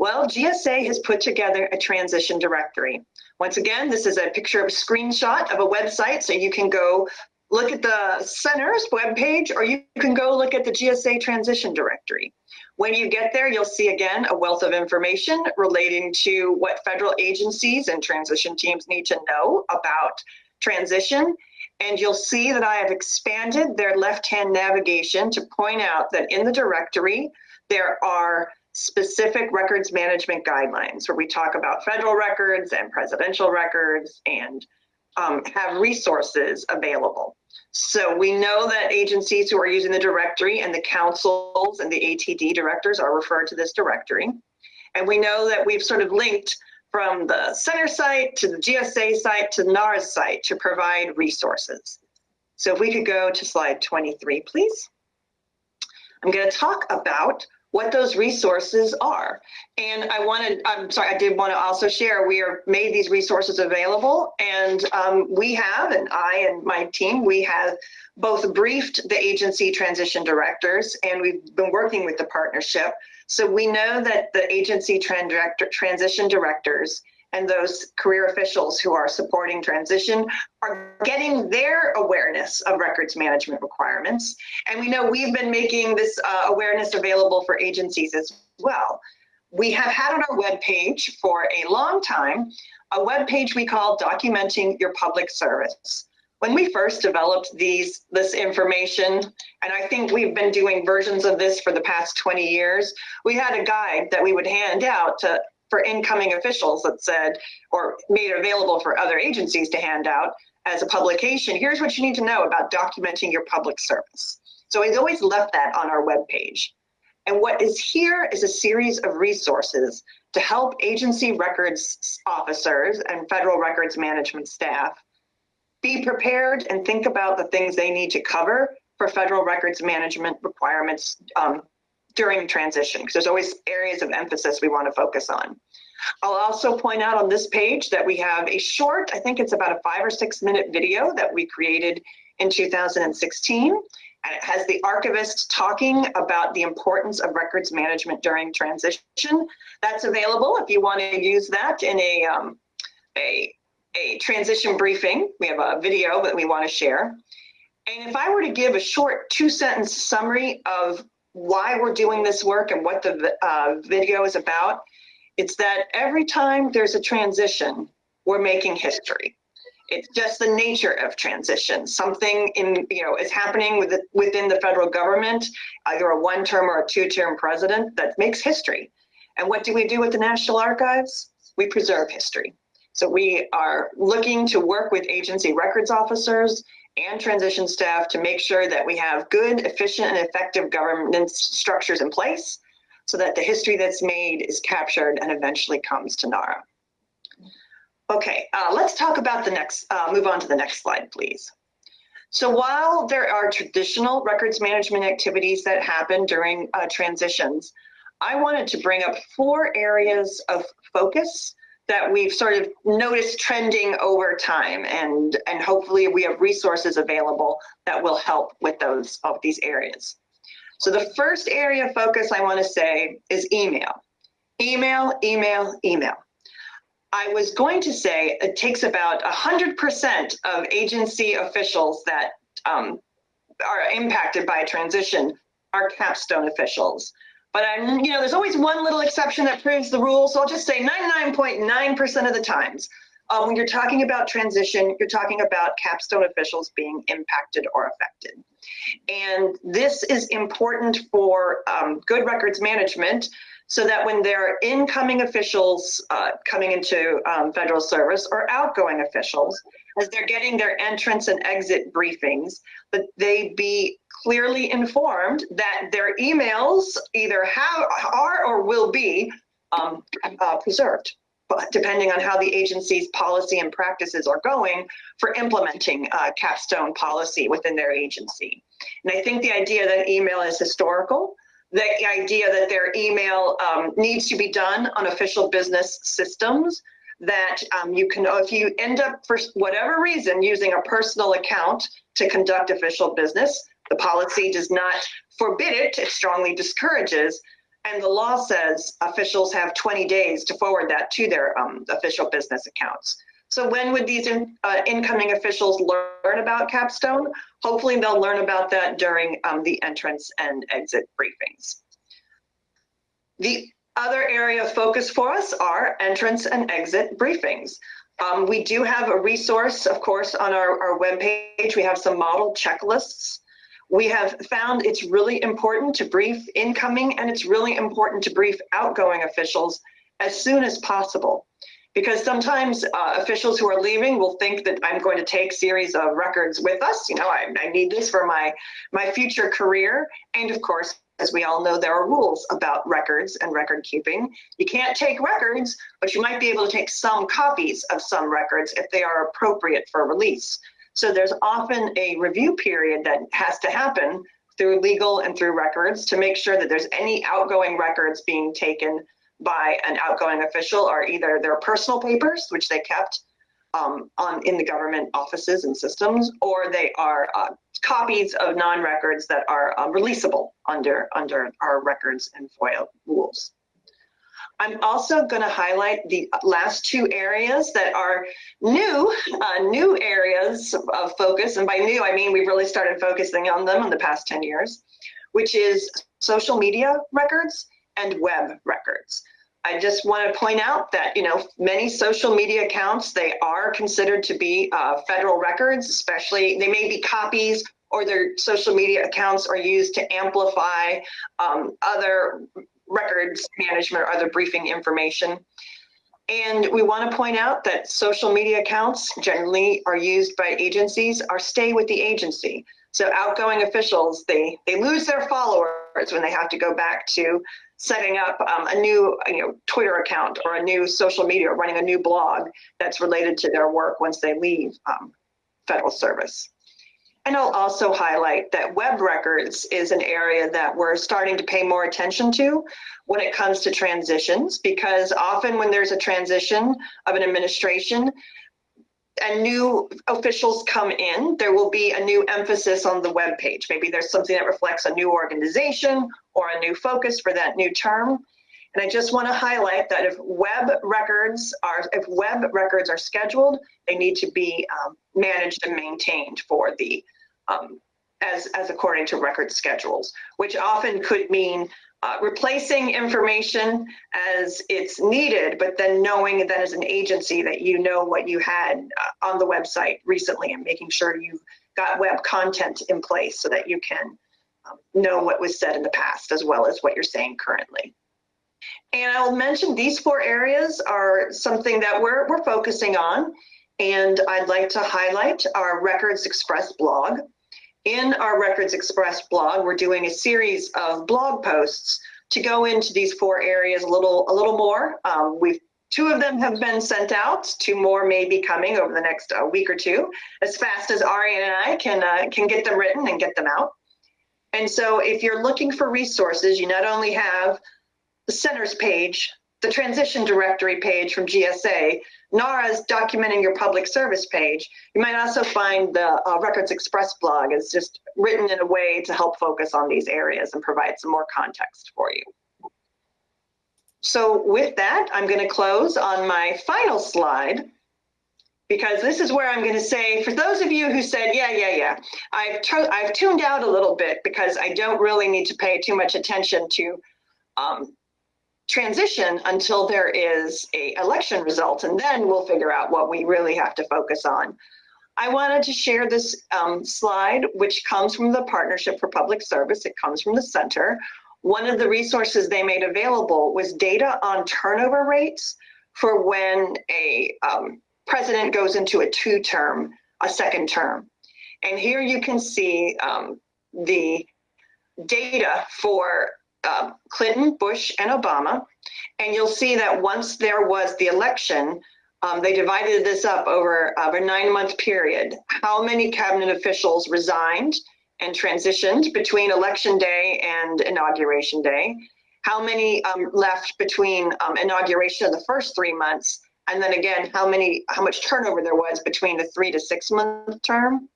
E: Well, GSA has put together a transition directory. Once again, this is a picture of a screenshot of a website, so you can go look at the center's webpage or you can go look at the GSA transition directory. When you get there, you'll see again a wealth of information relating to what federal agencies and transition teams need to know about transition. And you'll see that I have expanded their left-hand navigation to point out that in the directory, there are specific records management guidelines where we talk about federal records and presidential records and um, have resources available. So we know that agencies who are using the directory and the councils and the ATD directors are referred to this directory. And we know that we've sort of linked from the center site to the GSA site to NARA's site to provide resources. So if we could go to slide 23, please. I'm going to talk about what those resources are. And I wanted, I'm sorry, I did want to also share, we are made these resources available and um, we have, and I and my team, we have both briefed the agency transition directors and we've been working with the partnership. So we know that the agency tran transition directors and those career officials who are supporting transition are getting their awareness of records management requirements. And we know we've been making this uh, awareness available for agencies as well. We have had on our webpage for a long time a webpage we call Documenting Your Public Service. When we first developed these this information, and I think we've been doing versions of this for the past 20 years, we had a guide that we would hand out to for incoming officials that said, or made available for other agencies to hand out as a publication, here's what you need to know about documenting your public service. So we've always left that on our webpage. And what is here is a series of resources to help agency records officers and federal records management staff be prepared and think about the things they need to cover for federal records management requirements um, during transition because there's always areas of emphasis we want to focus on. I'll also point out on this page that we have a short, I think it's about a five or six minute video that we created in 2016. And it has the archivist talking about the importance of records management during transition. That's available if you want to use that in a, um, a, a transition briefing. We have a video that we want to share. And if I were to give a short two sentence summary of why we're doing this work and what the uh, video is about, it's that every time there's a transition, we're making history. It's just the nature of transition. Something in you know is happening with the, within the federal government, either a one-term or a two-term president that makes history. And what do we do with the National Archives? We preserve history. So we are looking to work with agency records officers and transition staff to make sure that we have good, efficient, and effective governance structures in place so that the history that's made is captured and eventually comes to NARA. Okay, uh, let's talk about the next, uh, move on to the next slide, please. So while there are traditional records management activities that happen during uh, transitions, I wanted to bring up four areas of focus that we've sort of noticed trending over time and and hopefully we have resources available that will help with those of these areas. So the first area of focus I want to say is email. Email, email, email. I was going to say it takes about 100% of agency officials that um, are impacted by a transition are capstone officials. But I'm, you know, there's always one little exception that proves the rule. So I'll just say 99.9% of the times, uh, when you're talking about transition, you're talking about capstone officials being impacted or affected. And this is important for um, good records management so that when there are incoming officials uh, coming into um, federal service or outgoing officials, as they're getting their entrance and exit briefings, that they be clearly informed that their emails either have are or will be um, uh, preserved depending on how the agency's policy and practices are going for implementing uh, capstone policy within their agency. And I think the idea that email is historical, the idea that their email um, needs to be done on official business systems, that um, you can, if you end up for whatever reason using a personal account to conduct official business, the policy does not forbid it, it strongly discourages. And the law says officials have 20 days to forward that to their um, official business accounts. So when would these in, uh, incoming officials learn about Capstone? Hopefully they'll learn about that during um, the entrance and exit briefings. The other area of focus for us are entrance and exit briefings. Um, we do have a resource, of course, on our, our webpage. We have some model checklists we have found it's really important to brief incoming and it's really important to brief outgoing officials as soon as possible. Because sometimes uh, officials who are leaving will think that I'm going to take series of records with us. You know, I, I need this for my, my future career. And of course, as we all know, there are rules about records and record keeping. You can't take records, but you might be able to take some copies of some records if they are appropriate for release. So there's often a review period that has to happen through legal and through records to make sure that there's any outgoing records being taken by an outgoing official are either their personal papers, which they kept um, on in the government offices and systems, or they are uh, copies of non-records that are uh, releasable under under our records and FOIA rules. I'm also going to highlight the last two areas that are new, uh, new areas of focus. And by new, I mean we've really started focusing on them in the past 10 years, which is social media records and web records. I just want to point out that, you know, many social media accounts, they are considered to be uh, federal records, especially they may be copies or their social media accounts are used to amplify um, other records management or other briefing information. And we want to point out that social media accounts generally are used by agencies or stay with the agency. So outgoing officials, they, they lose their followers when they have to go back to setting up um, a new you know, Twitter account or a new social media, or running a new blog that's related to their work once they leave um, federal service. And I'll also highlight that web records is an area that we're starting to pay more attention to when it comes to transitions, because often when there's a transition of an administration, and new officials come in, there will be a new emphasis on the web page. Maybe there's something that reflects a new organization or a new focus for that new term. And I just want to highlight that if web records are if web records are scheduled, they need to be um, managed and maintained for the um, as as according to record schedules, which often could mean uh, replacing information as it's needed, but then knowing that as an agency that you know what you had uh, on the website recently and making sure you've got web content in place so that you can um, know what was said in the past as well as what you're saying currently. And I'll mention these four areas are something that we're, we're focusing on. And I'd like to highlight our Records Express blog. In our Records Express blog, we're doing a series of blog posts to go into these four areas a little, a little more. Um, we've Two of them have been sent out. Two more may be coming over the next uh, week or two, as fast as Ari and I can uh, can get them written and get them out. And so, if you're looking for resources, you not only have the centers page, the transition directory page from GSA, NARA's documenting your public service page. You might also find the uh, Records Express blog is just written in a way to help focus on these areas and provide some more context for you. So with that, I'm going to close on my final slide because this is where I'm going to say, for those of you who said, yeah, yeah, yeah, I've, I've tuned out a little bit because I don't really need to pay too much attention to um, transition until there is a election result, and then we'll figure out what we really have to focus on. I wanted to share this um, slide, which comes from the Partnership for Public Service. It comes from the center. One of the resources they made available was data on turnover rates for when a um, president goes into a two-term, a second term. And here you can see um, the data for uh, Clinton, Bush, and Obama. And you'll see that once there was the election, um, they divided this up over, over a nine month period. How many cabinet officials resigned and transitioned between election day and inauguration day? How many um, left between um, inauguration of the first three months? And then again, how many, how much turnover there was between the three to six month term?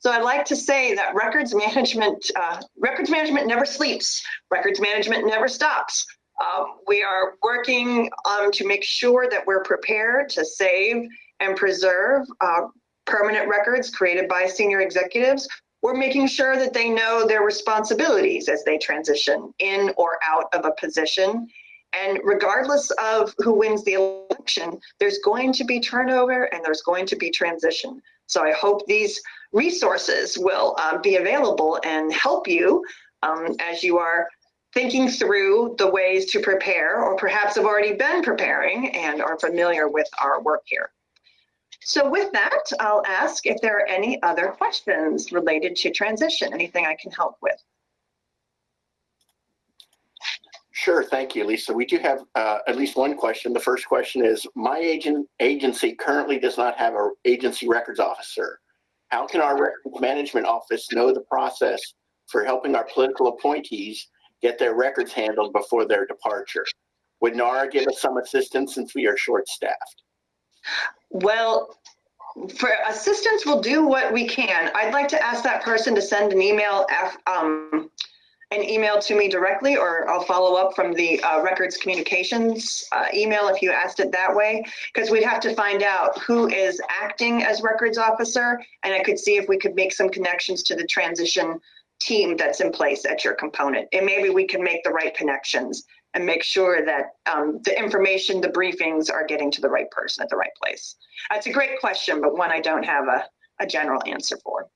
E: So I'd like to say that records management, uh, records management never sleeps. Records management never stops. Um, we are working um, to make sure that we're prepared to save and preserve uh, permanent records created by senior executives. We're making sure that they know their responsibilities as they transition in or out of a position. And regardless of who wins the election, there's going to be turnover and there's going to be transition. So I hope these resources will uh, be available and help you um, as you are thinking through the ways to prepare or perhaps have already been preparing and are familiar with our work here. So with that, I'll ask if there are any other questions related to transition, anything I can help with.
A: Sure, thank you, Lisa. We do have uh, at least one question. The first question is, my agent agency currently does not have an agency records officer. How can our records management office know the process for helping our political appointees get their records handled before their departure? Would NARA give us some assistance since we are short-staffed?
E: Well, for assistance, we'll do what we can. I'd like to ask that person to send an email, af- um, an email to me directly, or I'll follow up from the uh, records communications uh, email if you asked it that way. Because we'd have to find out who is acting as records officer, and I could see if we could make some connections to the transition team that's in place at your component. And maybe we can make the right connections and make sure that um, the information, the briefings are getting to the right person at the right place. That's a great question, but one I don't have a, a general answer for.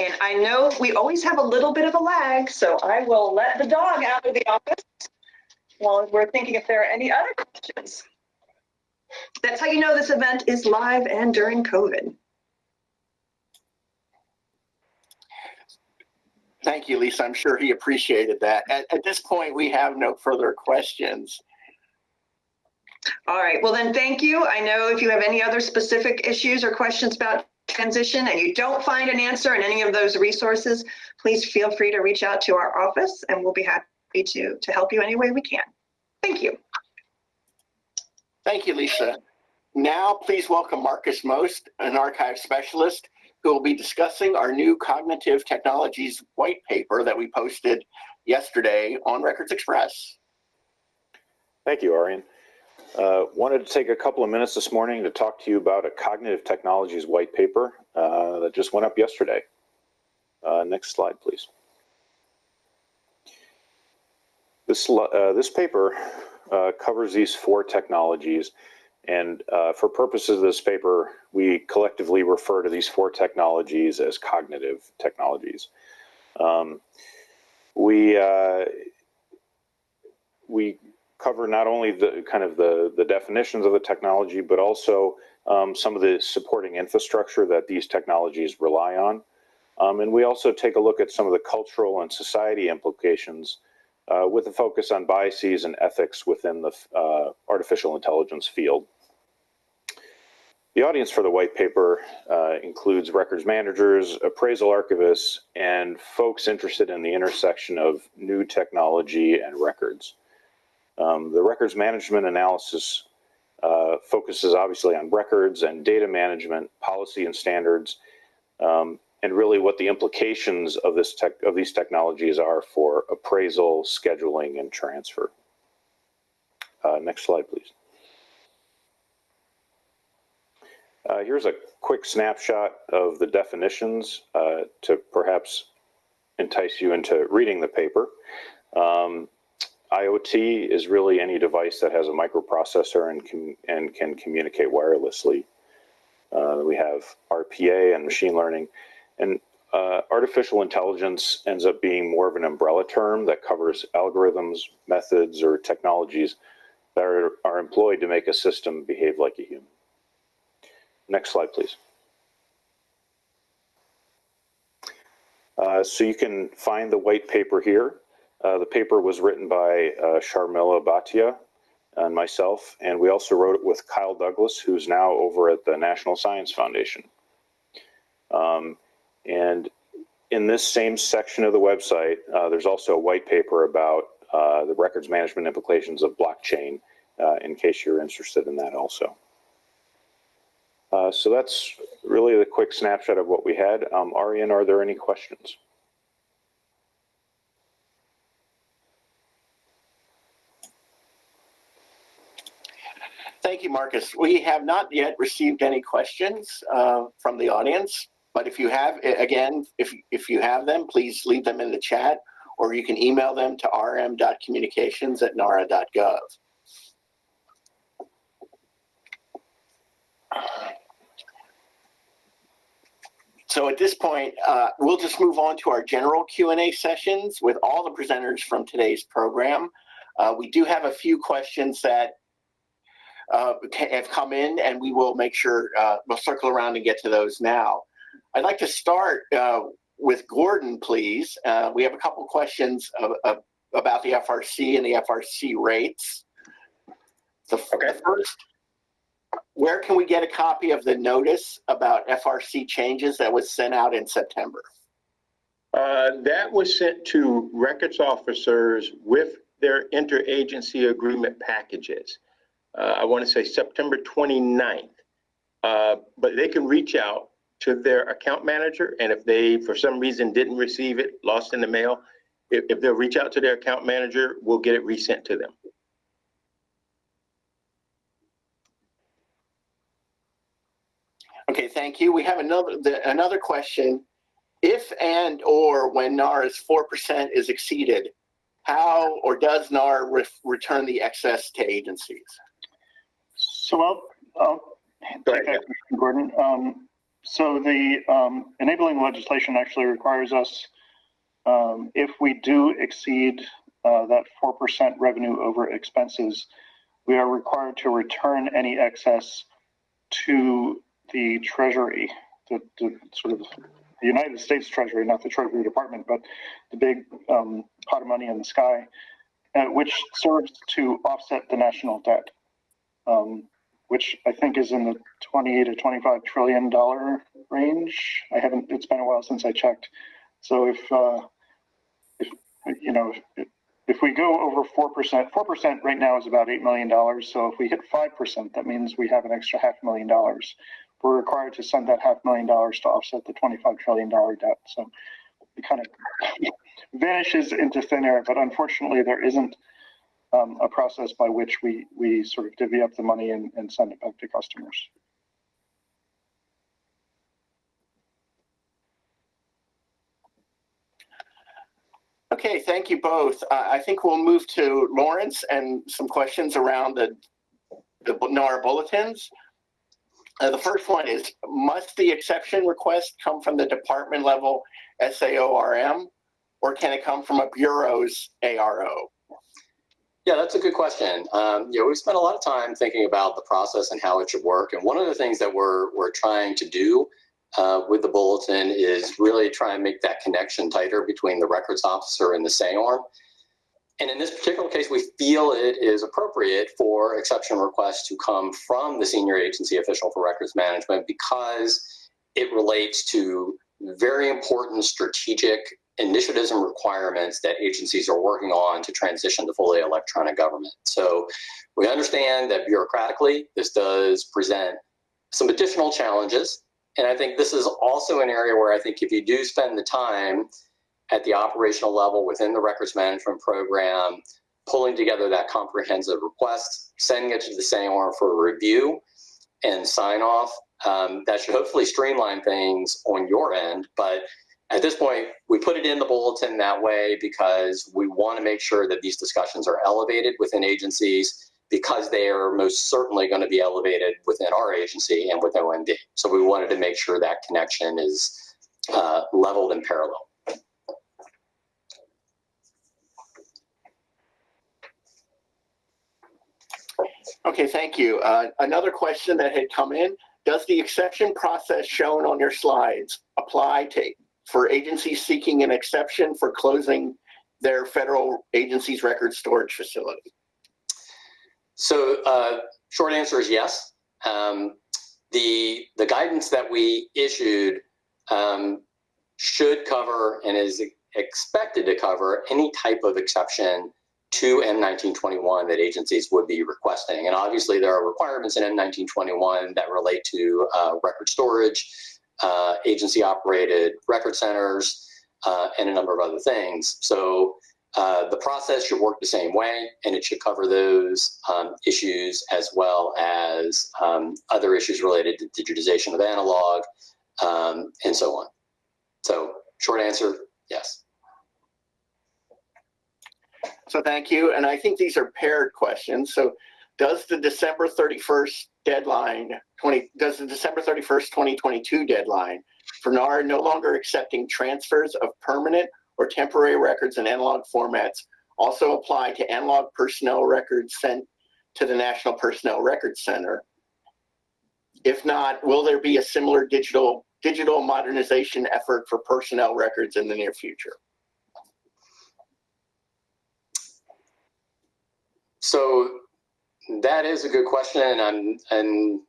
E: And I know we always have a little bit of a lag, so I will let the dog out of the office while we're thinking if there are any other questions. That's how you know this event is live and during COVID.
A: Thank you, Lisa. I'm sure he appreciated that. At, at this point, we have no further questions.
E: All right, well then, thank you. I know if you have any other specific issues or questions about transition and you don't find an answer in any of those resources, please feel free to reach out to our office and we'll be happy to, to help you any way we can. Thank you.
A: Thank you, Lisa. Now, please welcome Marcus Most, an archive specialist, who will be discussing our new cognitive technologies white paper that we posted yesterday on Records Express.
F: Thank you, Arian. Uh, wanted to take a couple of minutes this morning to talk to you about a cognitive technologies white paper uh, that just went up yesterday. Uh, next slide, please. This, uh, this paper uh, covers these four technologies and uh, for purposes of this paper, we collectively refer to these four technologies as cognitive technologies. Um, we we cover not only the kind of the, the definitions of the technology, but also um, some of the supporting infrastructure that these technologies rely on. Um, and we also take a look at some of the cultural and society implications uh, with a focus on biases and ethics within the uh, artificial intelligence field. The audience for the white paper uh, includes records managers, appraisal archivists, and folks interested in the intersection of new technology and records. Um, the records management analysis uh, focuses obviously on records and data management, policy and standards, um, and really what the implications of this tech of these technologies are for appraisal, scheduling, and transfer. Uh, next slide, please. Uh, here's a quick snapshot of the definitions uh, to perhaps entice you into reading the paper. Um, IoT is really any device that has a microprocessor and can, and can communicate wirelessly. Uh, we have RPA and machine learning. And uh, artificial intelligence ends up being more of an umbrella term that covers algorithms, methods, or technologies that are, are employed to make a system behave like a human. Next slide, please. Uh, so you can find the white paper here. Uh, the paper was written by uh, Sharmila Bhatia and myself, and we also wrote it with Kyle Douglas, who's now over at the National Science Foundation. Um, and in this same section of the website, uh, there's also a white paper about uh, the records management implications of blockchain, uh, in case you're interested in that also. Uh, so that's really the quick snapshot of what we had. Um, Arian, are there any questions?
A: Thank you, Marcus. We have not yet received any questions uh, from the audience, but if you have, again, if, if you have them, please leave them in the chat or you can email them to rm.communications at nara.gov. So at this point, uh, we'll just move on to our general Q&A sessions with all the presenters from today's program. Uh, we do have a few questions that uh, have come in and we will make sure uh, we'll circle around and get to those now. I'd like to start uh, with Gordon, please. Uh, we have a couple questions of, of, about the FRC and the FRC rates. The,
C: Okay.
A: first, where can we get a copy of the notice about FRC changes that was sent out in September?
C: Uh, That was sent to records officers with their interagency agreement packages. Uh, I want to say September 29th. Uh, But they can reach out to their account manager, and if they, for some reason, didn't receive it, lost in the mail, if, if they'll reach out to their account manager, we'll get it resent to them.
A: Okay, thank you. We have another, the, another question. If and or when NARA's 4% is exceeded, how or does NAR re- return the excess to agencies?
D: So I'll, I'll
C: Go ahead.
D: question, Gordon. Um, so the, um, enabling legislation actually requires us, um, if we do exceed, uh, that four percent revenue over expenses, we are required to return any excess to the Treasury, the, the sort of the United States Treasury, not the Treasury Department, but the big, um, pot of money in the sky, uh, which serves to offset the national debt. Which I think is in the 20 to 25 trillion dollar range. I haven't, it's been a while since I checked. So if, uh, if, you know, if, if we go over 4%, 4% right now is about $8 million. So if we hit 5%, that means we have an extra half million dollars. We're required to send that half million dollars to offset the 25 trillion dollar debt. So it kind of vanishes into thin air, but unfortunately there isn't um, a process by which we, we sort of divvy up the money and, and send it back to customers.
A: Okay, thank you both. Uh, I think we'll move to Laurence and some questions around the, the NARA bulletins. Uh, the first one is, must the exception request come from the department level SAORM or can it come from a bureau's ARO?
B: Yeah, that's a good question. Um, you know, we spent a lot of time thinking about the process and how it should work. And one of the things that we're we're trying to do uh, with the bulletin is really try and make that connection tighter between the records officer and the SAORM. And in this particular case, we feel it is appropriate for exception requests to come from the senior agency official for records management because it relates to very important strategic initiatives and requirements that agencies are working on to transition to fully electronic government. So we understand that bureaucratically, this does present some additional challenges. And I think this is also an area where I think if you do spend the time at the operational level within the records management program, pulling together that comprehensive request, sending it to the SAOR for review and sign off, um, that should hopefully streamline things on your end. But at this point, we put it in the bulletin that way because we want to make sure that these discussions are elevated within agencies because they are most certainly going to be elevated within our agency and with OMB. So we wanted to make sure that connection is uh, leveled and parallel.
A: Okay, thank you. Uh, another question that had come in, does the exception process shown on your slides apply to for agencies seeking an exception for closing their federal agency's record storage facility?
B: So uh, short answer is yes. Um, the the guidance that we issued um, should cover and is expected to cover any type of exception to M1921 that agencies would be requesting. And obviously there are requirements in M1921 that relate to uh, record storage, uh, agency operated record centers, uh, and a number of other things. So uh, the process should work the same way, and it should cover those um, issues as well as um, other issues related to digitization of analog um, and so on. So short answer, yes.
A: So thank you. And I think these are paired questions. So does the December 31st deadline, 20, does the December 31st, 2022 deadline for NARA no longer accepting transfers of permanent or temporary records in analog formats also apply to analog personnel records sent to the National Personnel Records Center? If not, will there be a similar digital digital modernization effort for personnel records in the near future?
B: So that is a good question, and I'm, I'm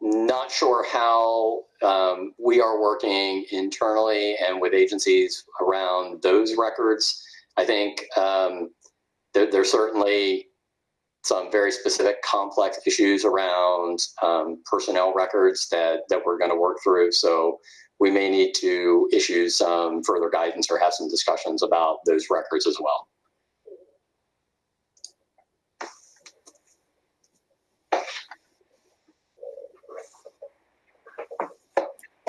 B: not sure how um, we are working internally and with agencies around those records. I think um, there, there's certainly some very specific complex issues around um, personnel records that, that we're going to work through. So we may need to issue some further guidance or have some discussions about those records as well.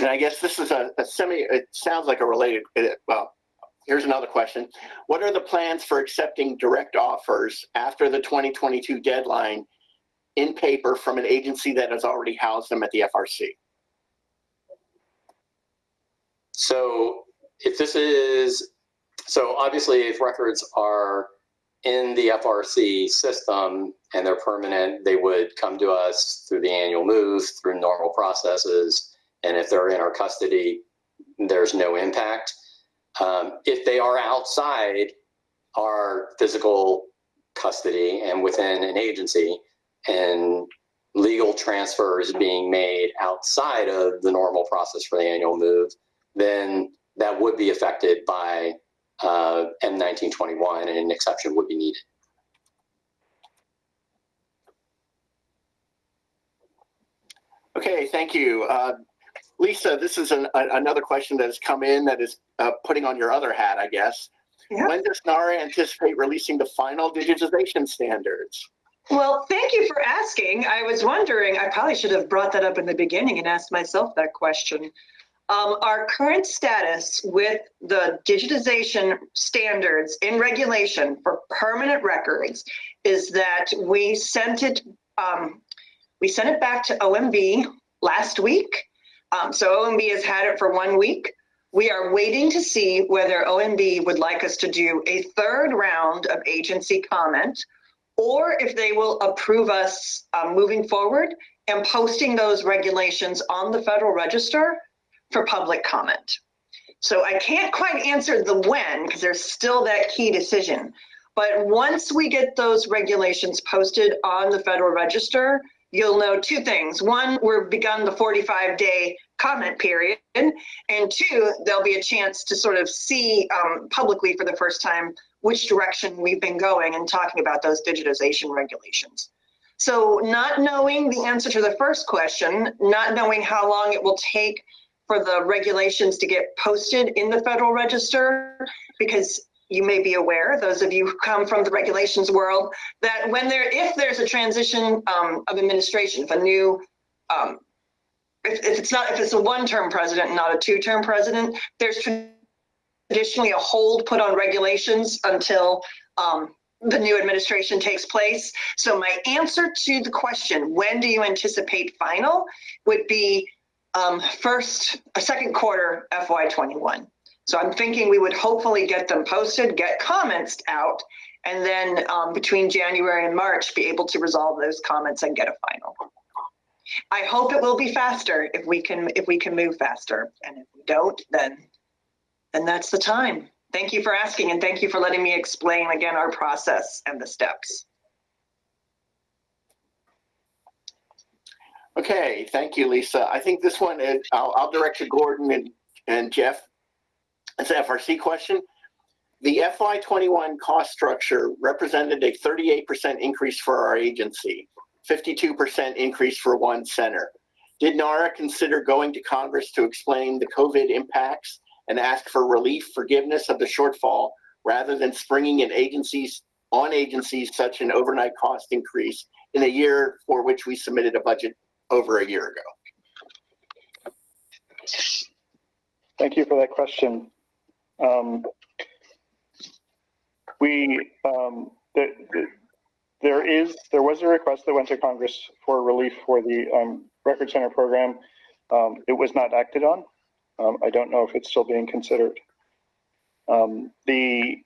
A: And I guess this is a, a semi, it sounds like a related, well, here's another question. What are the plans for accepting direct offers after the 2022 deadline in paper from an agency that has already housed them at the FRC?
B: So if this is, so obviously if records are in the FRC system and they're permanent, they would come to us through the annual move, through normal processes. And if they're in our custody, there's no impact. Um, if they are outside our physical custody and within an agency and legal transfers being made outside of the normal process for the annual move, then that would be affected by uh, M1921 and an exception would be needed.
A: Okay, thank you. Uh, Lisa, this is an, a, another question that has come in that is uh, putting on your other hat, I guess.
E: Yeah.
A: When does NARA anticipate releasing the final digitization standards?
E: Well, thank you for asking. I was wondering, I probably should have brought that up in the beginning and asked myself that question. Um, our current status with the digitization standards in regulation for permanent records is that we sent it, um, we sent it back to OMB last week. Um, so OMB has had it for one week. We are waiting to see whether OMB would like us to do a third round of agency comment or if they will approve us um, moving forward and posting those regulations on the Federal Register for public comment. So I can't quite answer the when because there's still that key decision. But once we get those regulations posted on the Federal Register, you'll know two things. One, we've begun the 45 day comment period. And two, there'll be a chance to sort of see um, publicly for the first time which direction we've been going and talking about those digitization regulations. So not knowing the answer to the first question, not knowing how long it will take for the regulations to get posted in the Federal Register, because you may be aware, those of you who come from the regulations world, that when there, if there's a transition um, of administration, if a new, um, if, if it's not, if it's a one-term president, and not a two-term president, there's traditionally a hold put on regulations until um, the new administration takes place. So my answer to the question, when do you anticipate final, would be um, first, a second quarter FY21. So I'm thinking we would hopefully get them posted, get comments out, and then um, between January and March, be able to resolve those comments and get a final. I hope it will be faster if we can if we can move faster, and if we don't, then then that's the time. Thank you for asking, and thank you for letting me explain again our process and the steps.
A: Okay, thank you, Lisa. I think this one is, I'll, I'll direct to Gordon and, and Jeff. It's an FRC question. The FY21 cost structure represented a 38% increase for our agency, 52% increase for one center. Did NARA consider going to Congress to explain the COVID impacts and ask for relief forgiveness of the shortfall rather than springing in agencies on agencies such an overnight cost increase in a year for which we submitted a budget over a year ago?
D: Thank you for that question. Um, we, um, the, the, there is, there was a request that went to Congress for relief for the um, Record Center program. Um, it was not acted on. Um, I don't know if it's still being considered. Um, the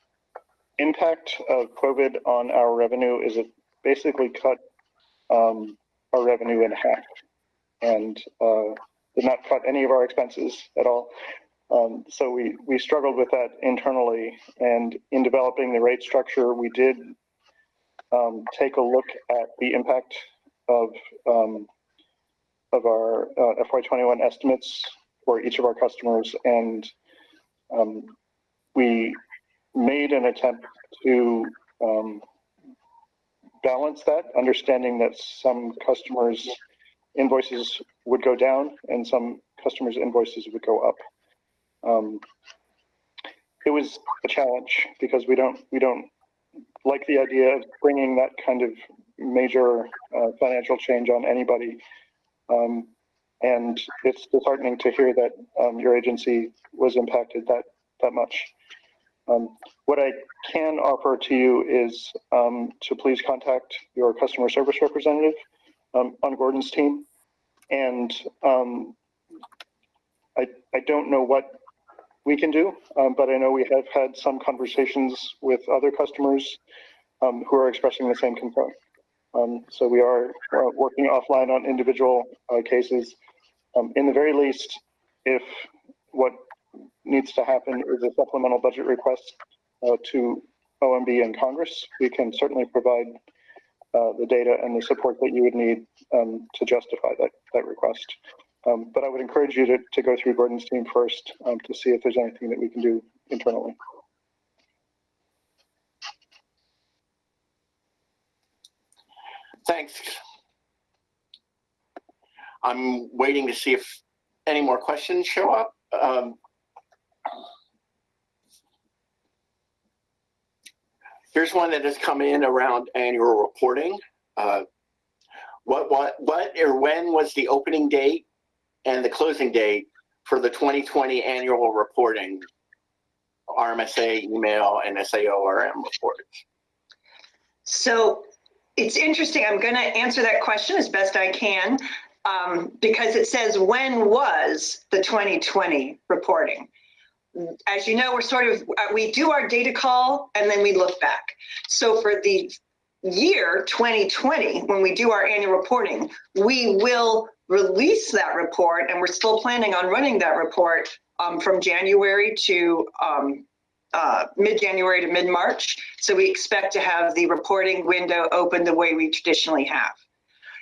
D: impact of COVID on our revenue is it basically cut our revenue in half. And uh, did not cut any of our expenses at all. Um, so we, we struggled with that internally and in developing the rate structure, we did um, take a look at the impact of, um, of our uh, FY21 estimates for each of our customers and um, we made an attempt to um, balance that, understanding that some customers' invoices would go down and some customers' invoices would go up. Um, it was a challenge because we don't we don't like the idea of bringing that kind of major uh, financial change on anybody. Um, and it's disheartening to hear that um, your agency was impacted that that much. Um, what I can offer to you is um, to please contact your customer service representative um, on Gordon's team. And um, I, I don't know what we can do, um, but I know we have had some conversations with other customers um, who are expressing the same concern. Um, so we are uh, working offline on individual uh, cases. Um, in the very least, if what needs to happen is a supplemental budget request uh, to OMB and Congress, we can certainly provide uh, the data and the support that you would need um, to justify that, that request. Um, but I would encourage you to, to go through Gordon's team first um, to see if there's anything that we can do internally.
A: Thanks. I'm waiting to see if any more questions show up. Um, here's one that has come in around annual reporting. Uh, what, what, what, or when was the opening date and the closing date for the 2020 annual reporting, RMSA email and SAORM reports?
E: So it's interesting. I'm going to answer that question as best I can um, because it says when was the 2020 reporting? As you know, we're sort of, uh, we do our data call and then we look back. So for the year 2020, when we do our annual reporting, we will release that report and we're still planning on running that report um, from January to um, uh, mid-January to mid-March. So we expect to have the reporting window open the way we traditionally have.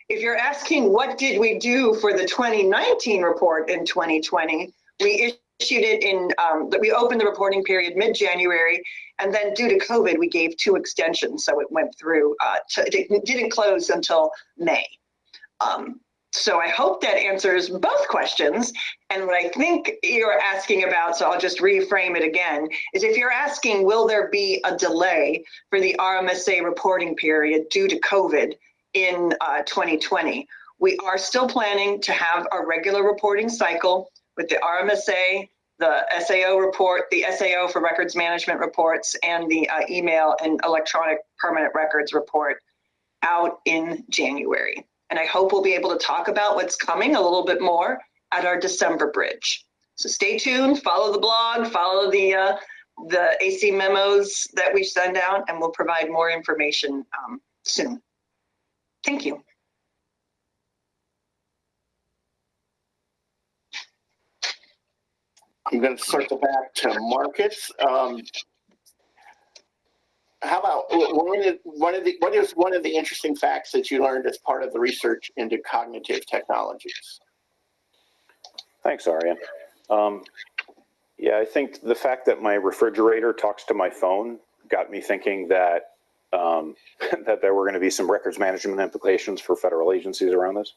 E: If you're asking what did we do for the 2019 report in 2020, we issued it in, um, we opened the reporting period mid-January, and then due to COVID, we gave two extensions, so it went through, uh, to, it didn't close until May. Um, so I hope that answers both questions. And what I think you're asking about, so I'll just reframe it again, is if you're asking, will there be a delay for the RMSA reporting period due to COVID in uh, 2020? We are still planning to have a regular reporting cycle with the RMSA, the SAO report, the SAO for records management reports, and the uh, email and electronic permanent records report out in January. And I hope we'll be able to talk about what's coming a little bit more at our December bridge. So stay tuned, follow the blog, follow the uh, the AC memos that we send out, and we'll provide more information um, soon. Thank you.
A: I'm going to circle back to Marcus. Um, how about one of, one of the what is one of the interesting facts that you learned as part of the research into cognitive technologies?
F: Thanks, Arian. Um, yeah, I think the fact that my refrigerator talks to my phone got me thinking that um, that there were going to be some records management implications for federal agencies around this.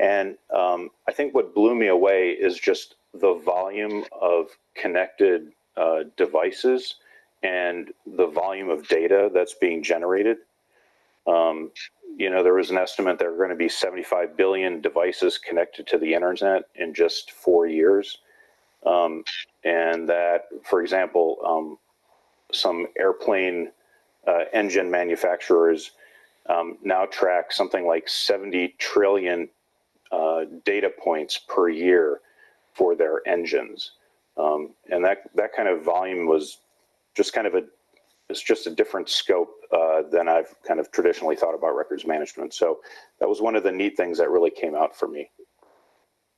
F: And um, I think what blew me away is just the volume of connected uh, devices and the volume of data that's being generated. Um, you know, there was an estimate there are going to be 75 billion devices connected to the internet in just four years. Um, and that, for example, um, some airplane uh, engine manufacturers um, now track something like 70 trillion uh, data points per year for their engines. Um, and that, that kind of volume was just kind of a, it's just a different scope uh, than I've kind of traditionally thought about records management. So that was one of the neat things that really came out for me.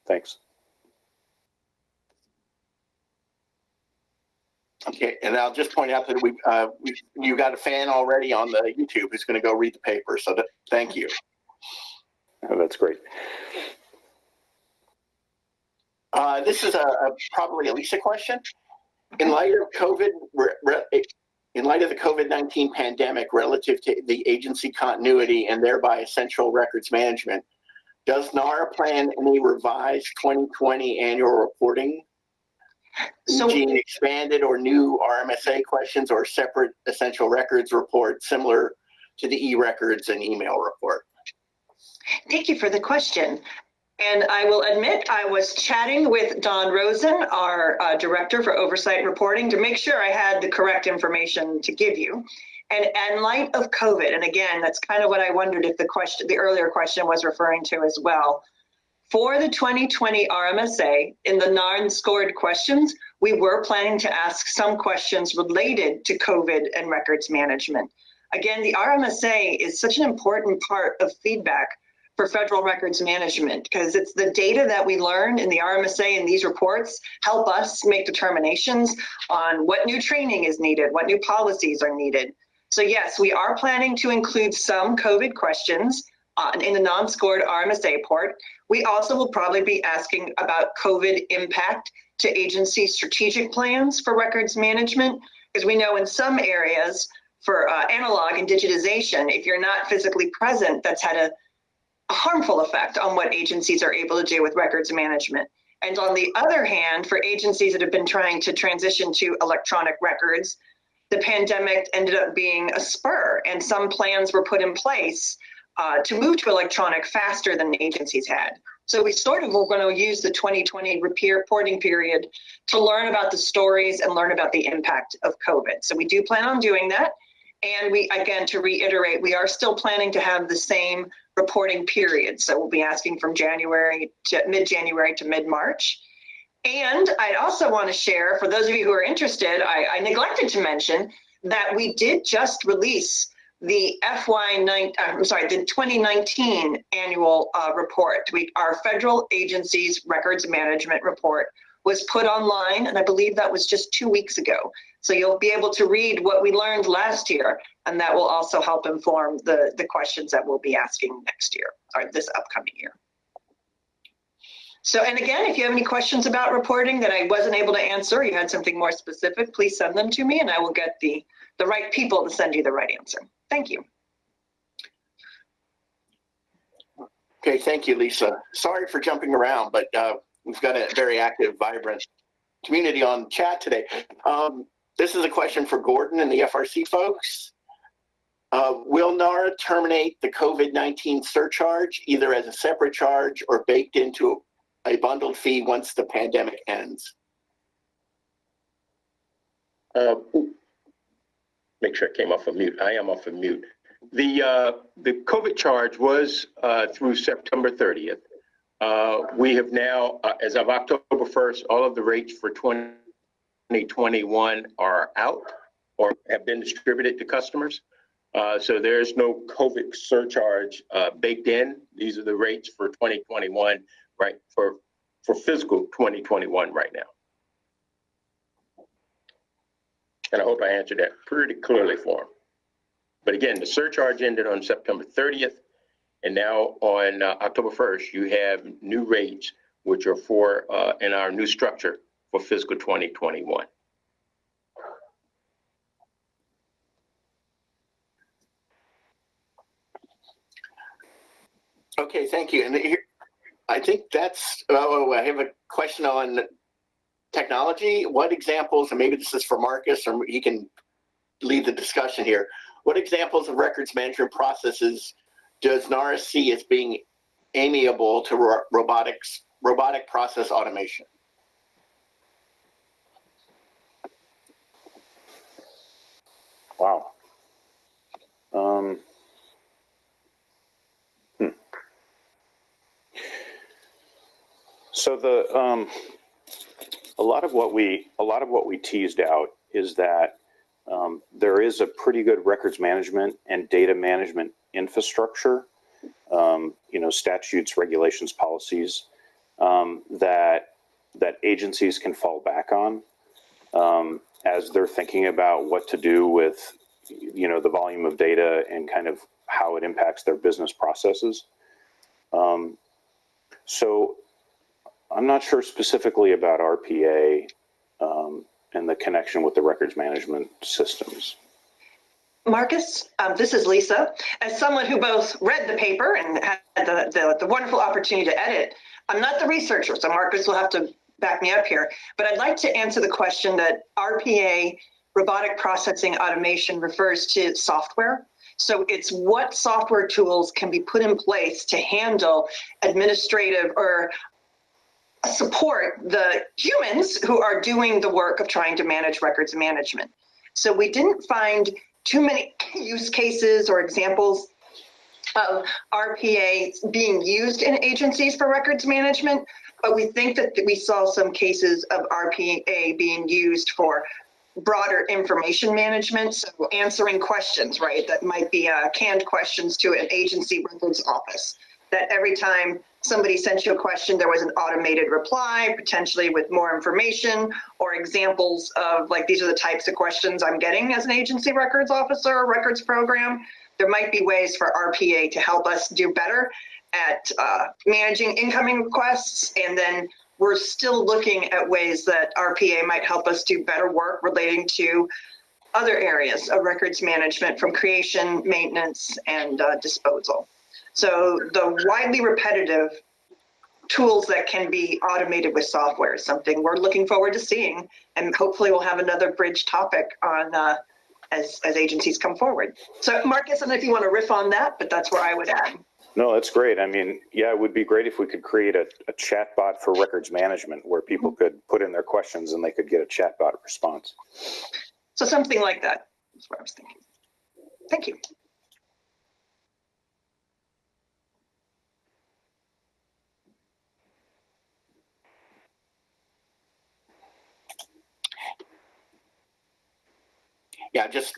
F: Thanks.
A: Okay, and I'll just point out that we, uh, we, you got a fan already on the YouTube who's going to go read the paper. So that, thank you.
F: Oh, That's great.
A: Uh, this is a, a probably a Lisa question. In light of COVID, in light of the COVID-19 pandemic relative to the agency continuity and thereby essential records management, does NARA plan any revised 2020 annual reporting?
E: So-
A: expanded or new RMSA questions or separate essential records report similar to the e-records and email report?
E: Thank you for the question. And I will admit, I was chatting with Don Rosen, our uh, Director for Oversight Reporting, to make sure I had the correct information to give you. And in light of COVID, and again, that's kind of what I wondered if the question, the earlier question was referring to as well. For the 2020 RMSA, in the non-scored questions, we were planning to ask some questions related to COVID and records management. Again, the RMSA is such an important part of feedback for federal records management because it's the data that we learn in the RMSA and these reports help us make determinations on what new training is needed, what new policies are needed. So yes, we are planning to include some COVID questions uh, in the non-scored RMSA report. We also will probably be asking about COVID impact to agency strategic plans for records management because we know in some areas for uh, analog and digitization, if you're not physically present, that's had a a harmful effect on what agencies are able to do with records management. And on the other hand, for agencies that have been trying to transition to electronic records, the pandemic ended up being a spur, and some plans were put in place uh, to move to electronic faster than agencies had. So we sort of were going to use the 2020 reporting period to learn about the stories and learn about the impact of COVID. So we do plan on doing that. And we, again, to reiterate, we are still planning to have the same reporting period. So we'll be asking from January to mid-January to mid-March. And I'd also want to share, for those of you who are interested, I, I neglected to mention that we did just release the FY nine, uh, I'm sorry, the 2019 annual uh, report. We, our federal agencies records management report was put online, and I believe that was just two weeks ago. So you'll be able to read what we learned last year, and that will also help inform the, the questions that we'll be asking next year, or this upcoming year. So, and again, if you have any questions about reporting that I wasn't able to answer, you had something more specific, please send them to me and I will get the, the right people to send you the right answer. Thank you.
A: Okay, thank you, Lisa. Sorry for jumping around, but uh, we've got a very active, vibrant community on chat today. Um, this is a question for Gordon and the FRC folks. Uh, will NARA terminate the COVID-19 surcharge either as a separate charge or baked into a bundled fee once the pandemic ends?
C: Uh, Make sure I came off of mute. I am off of mute. The, uh, the COVID charge was uh, through September 30th. Uh, We have now, uh, as of October 1st, all of the rates for 2021 are out or have been distributed to customers. Uh, So there's no COVID surcharge uh, baked in. These are the rates for 2021, right, for, for fiscal 2021 right now. And I hope I answered that pretty clearly for him. But again, the surcharge ended on September 30th. And now on uh, October 1st, you have new rates, which are for, in our new structure for fiscal 2021.
A: Okay, thank you. And here, I think that's, oh, I have a question on technology. What examples, and maybe this is for Marcus, or he can lead the discussion here. What examples of records management processes does NARA see as being amiable to ro- robotics, robotic process automation?
F: Wow. Um, hmm. So the um, a lot of what we a lot of what we teased out is that um, there is a pretty good records management and data management infrastructure. Um, you know, statutes, regulations, policies um, that that agencies can fall back on um, as they're thinking about what to do with you know the volume of data and kind of how it impacts their business processes. Um, so I'm not sure specifically about RPA um, and the connection with the records management systems.
E: Marcus, um, this is Lisa. As someone who both read the paper and had the, the, the wonderful opportunity to edit, I'm not the researcher, so Marcus will have to back me up here. But I'd like to answer the question that RPA, robotic processing automation, refers to software. So it's what software tools can be put in place to handle administrative or support the humans who are doing the work of trying to manage records management. So we didn't find too many use cases or examples of RPA being used in agencies for records management, but we think that we saw some cases of RPA being used for broader information management, so answering questions, right? That might be uh, canned questions to an agency records office. That every time somebody sent you a question, there was an automated reply, potentially with more information or examples of like, these are the types of questions I'm getting as an agency records officer or records program. There might be ways for RPA to help us do better at uh, managing incoming requests. And then we're still looking at ways that RPA might help us do better work relating to other areas of records management from creation, maintenance, and uh, disposal. So the widely repetitive tools that can be automated with software is something we're looking forward to seeing. And hopefully we'll have another bridge topic on uh, as, as agencies come forward. So Marcus, I don't know if you want to riff on that, but that's where I would add.
F: No, that's great. I mean, yeah, it would be great if we could create a, a chat bot for records management where people could put in their questions and they could get a chat bot response.
E: So something like that is what I was thinking. Thank you.
A: Yeah, just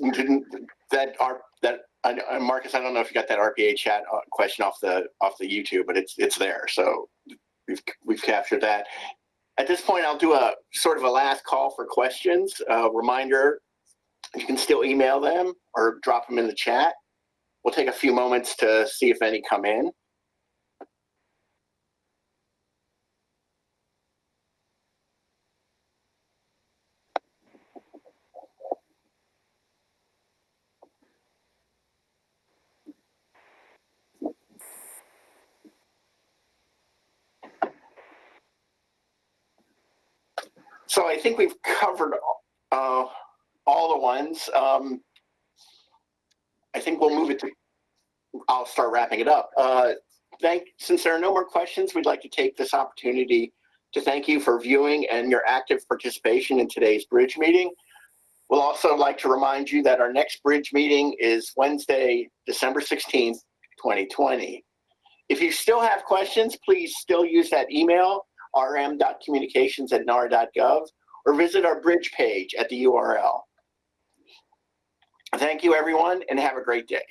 A: that our that I, I- Marcus. I don't know if you got that RPA chat uh, question off the off the YouTube, but it's it's there. So we've we've captured that. At this point, I'll do a sort of a last call for questions. Uh, reminder: you can still email them or drop them in the chat. We'll take a few moments to see if any come in. So I think we've covered uh, all the ones. Um, I think we'll move it to, I'll start wrapping it up. Uh, thank, since there are no more questions, we'd like to take this opportunity to thank you for viewing and your active participation in today's bridge meeting. We'll also like to remind you that our next bridge meeting is Wednesday, December 16th, 2020. If you still have questions, please still use that email rm.communications at nara.gov or visit our bridge page at the URL. Thank you, everyone, and have a great day.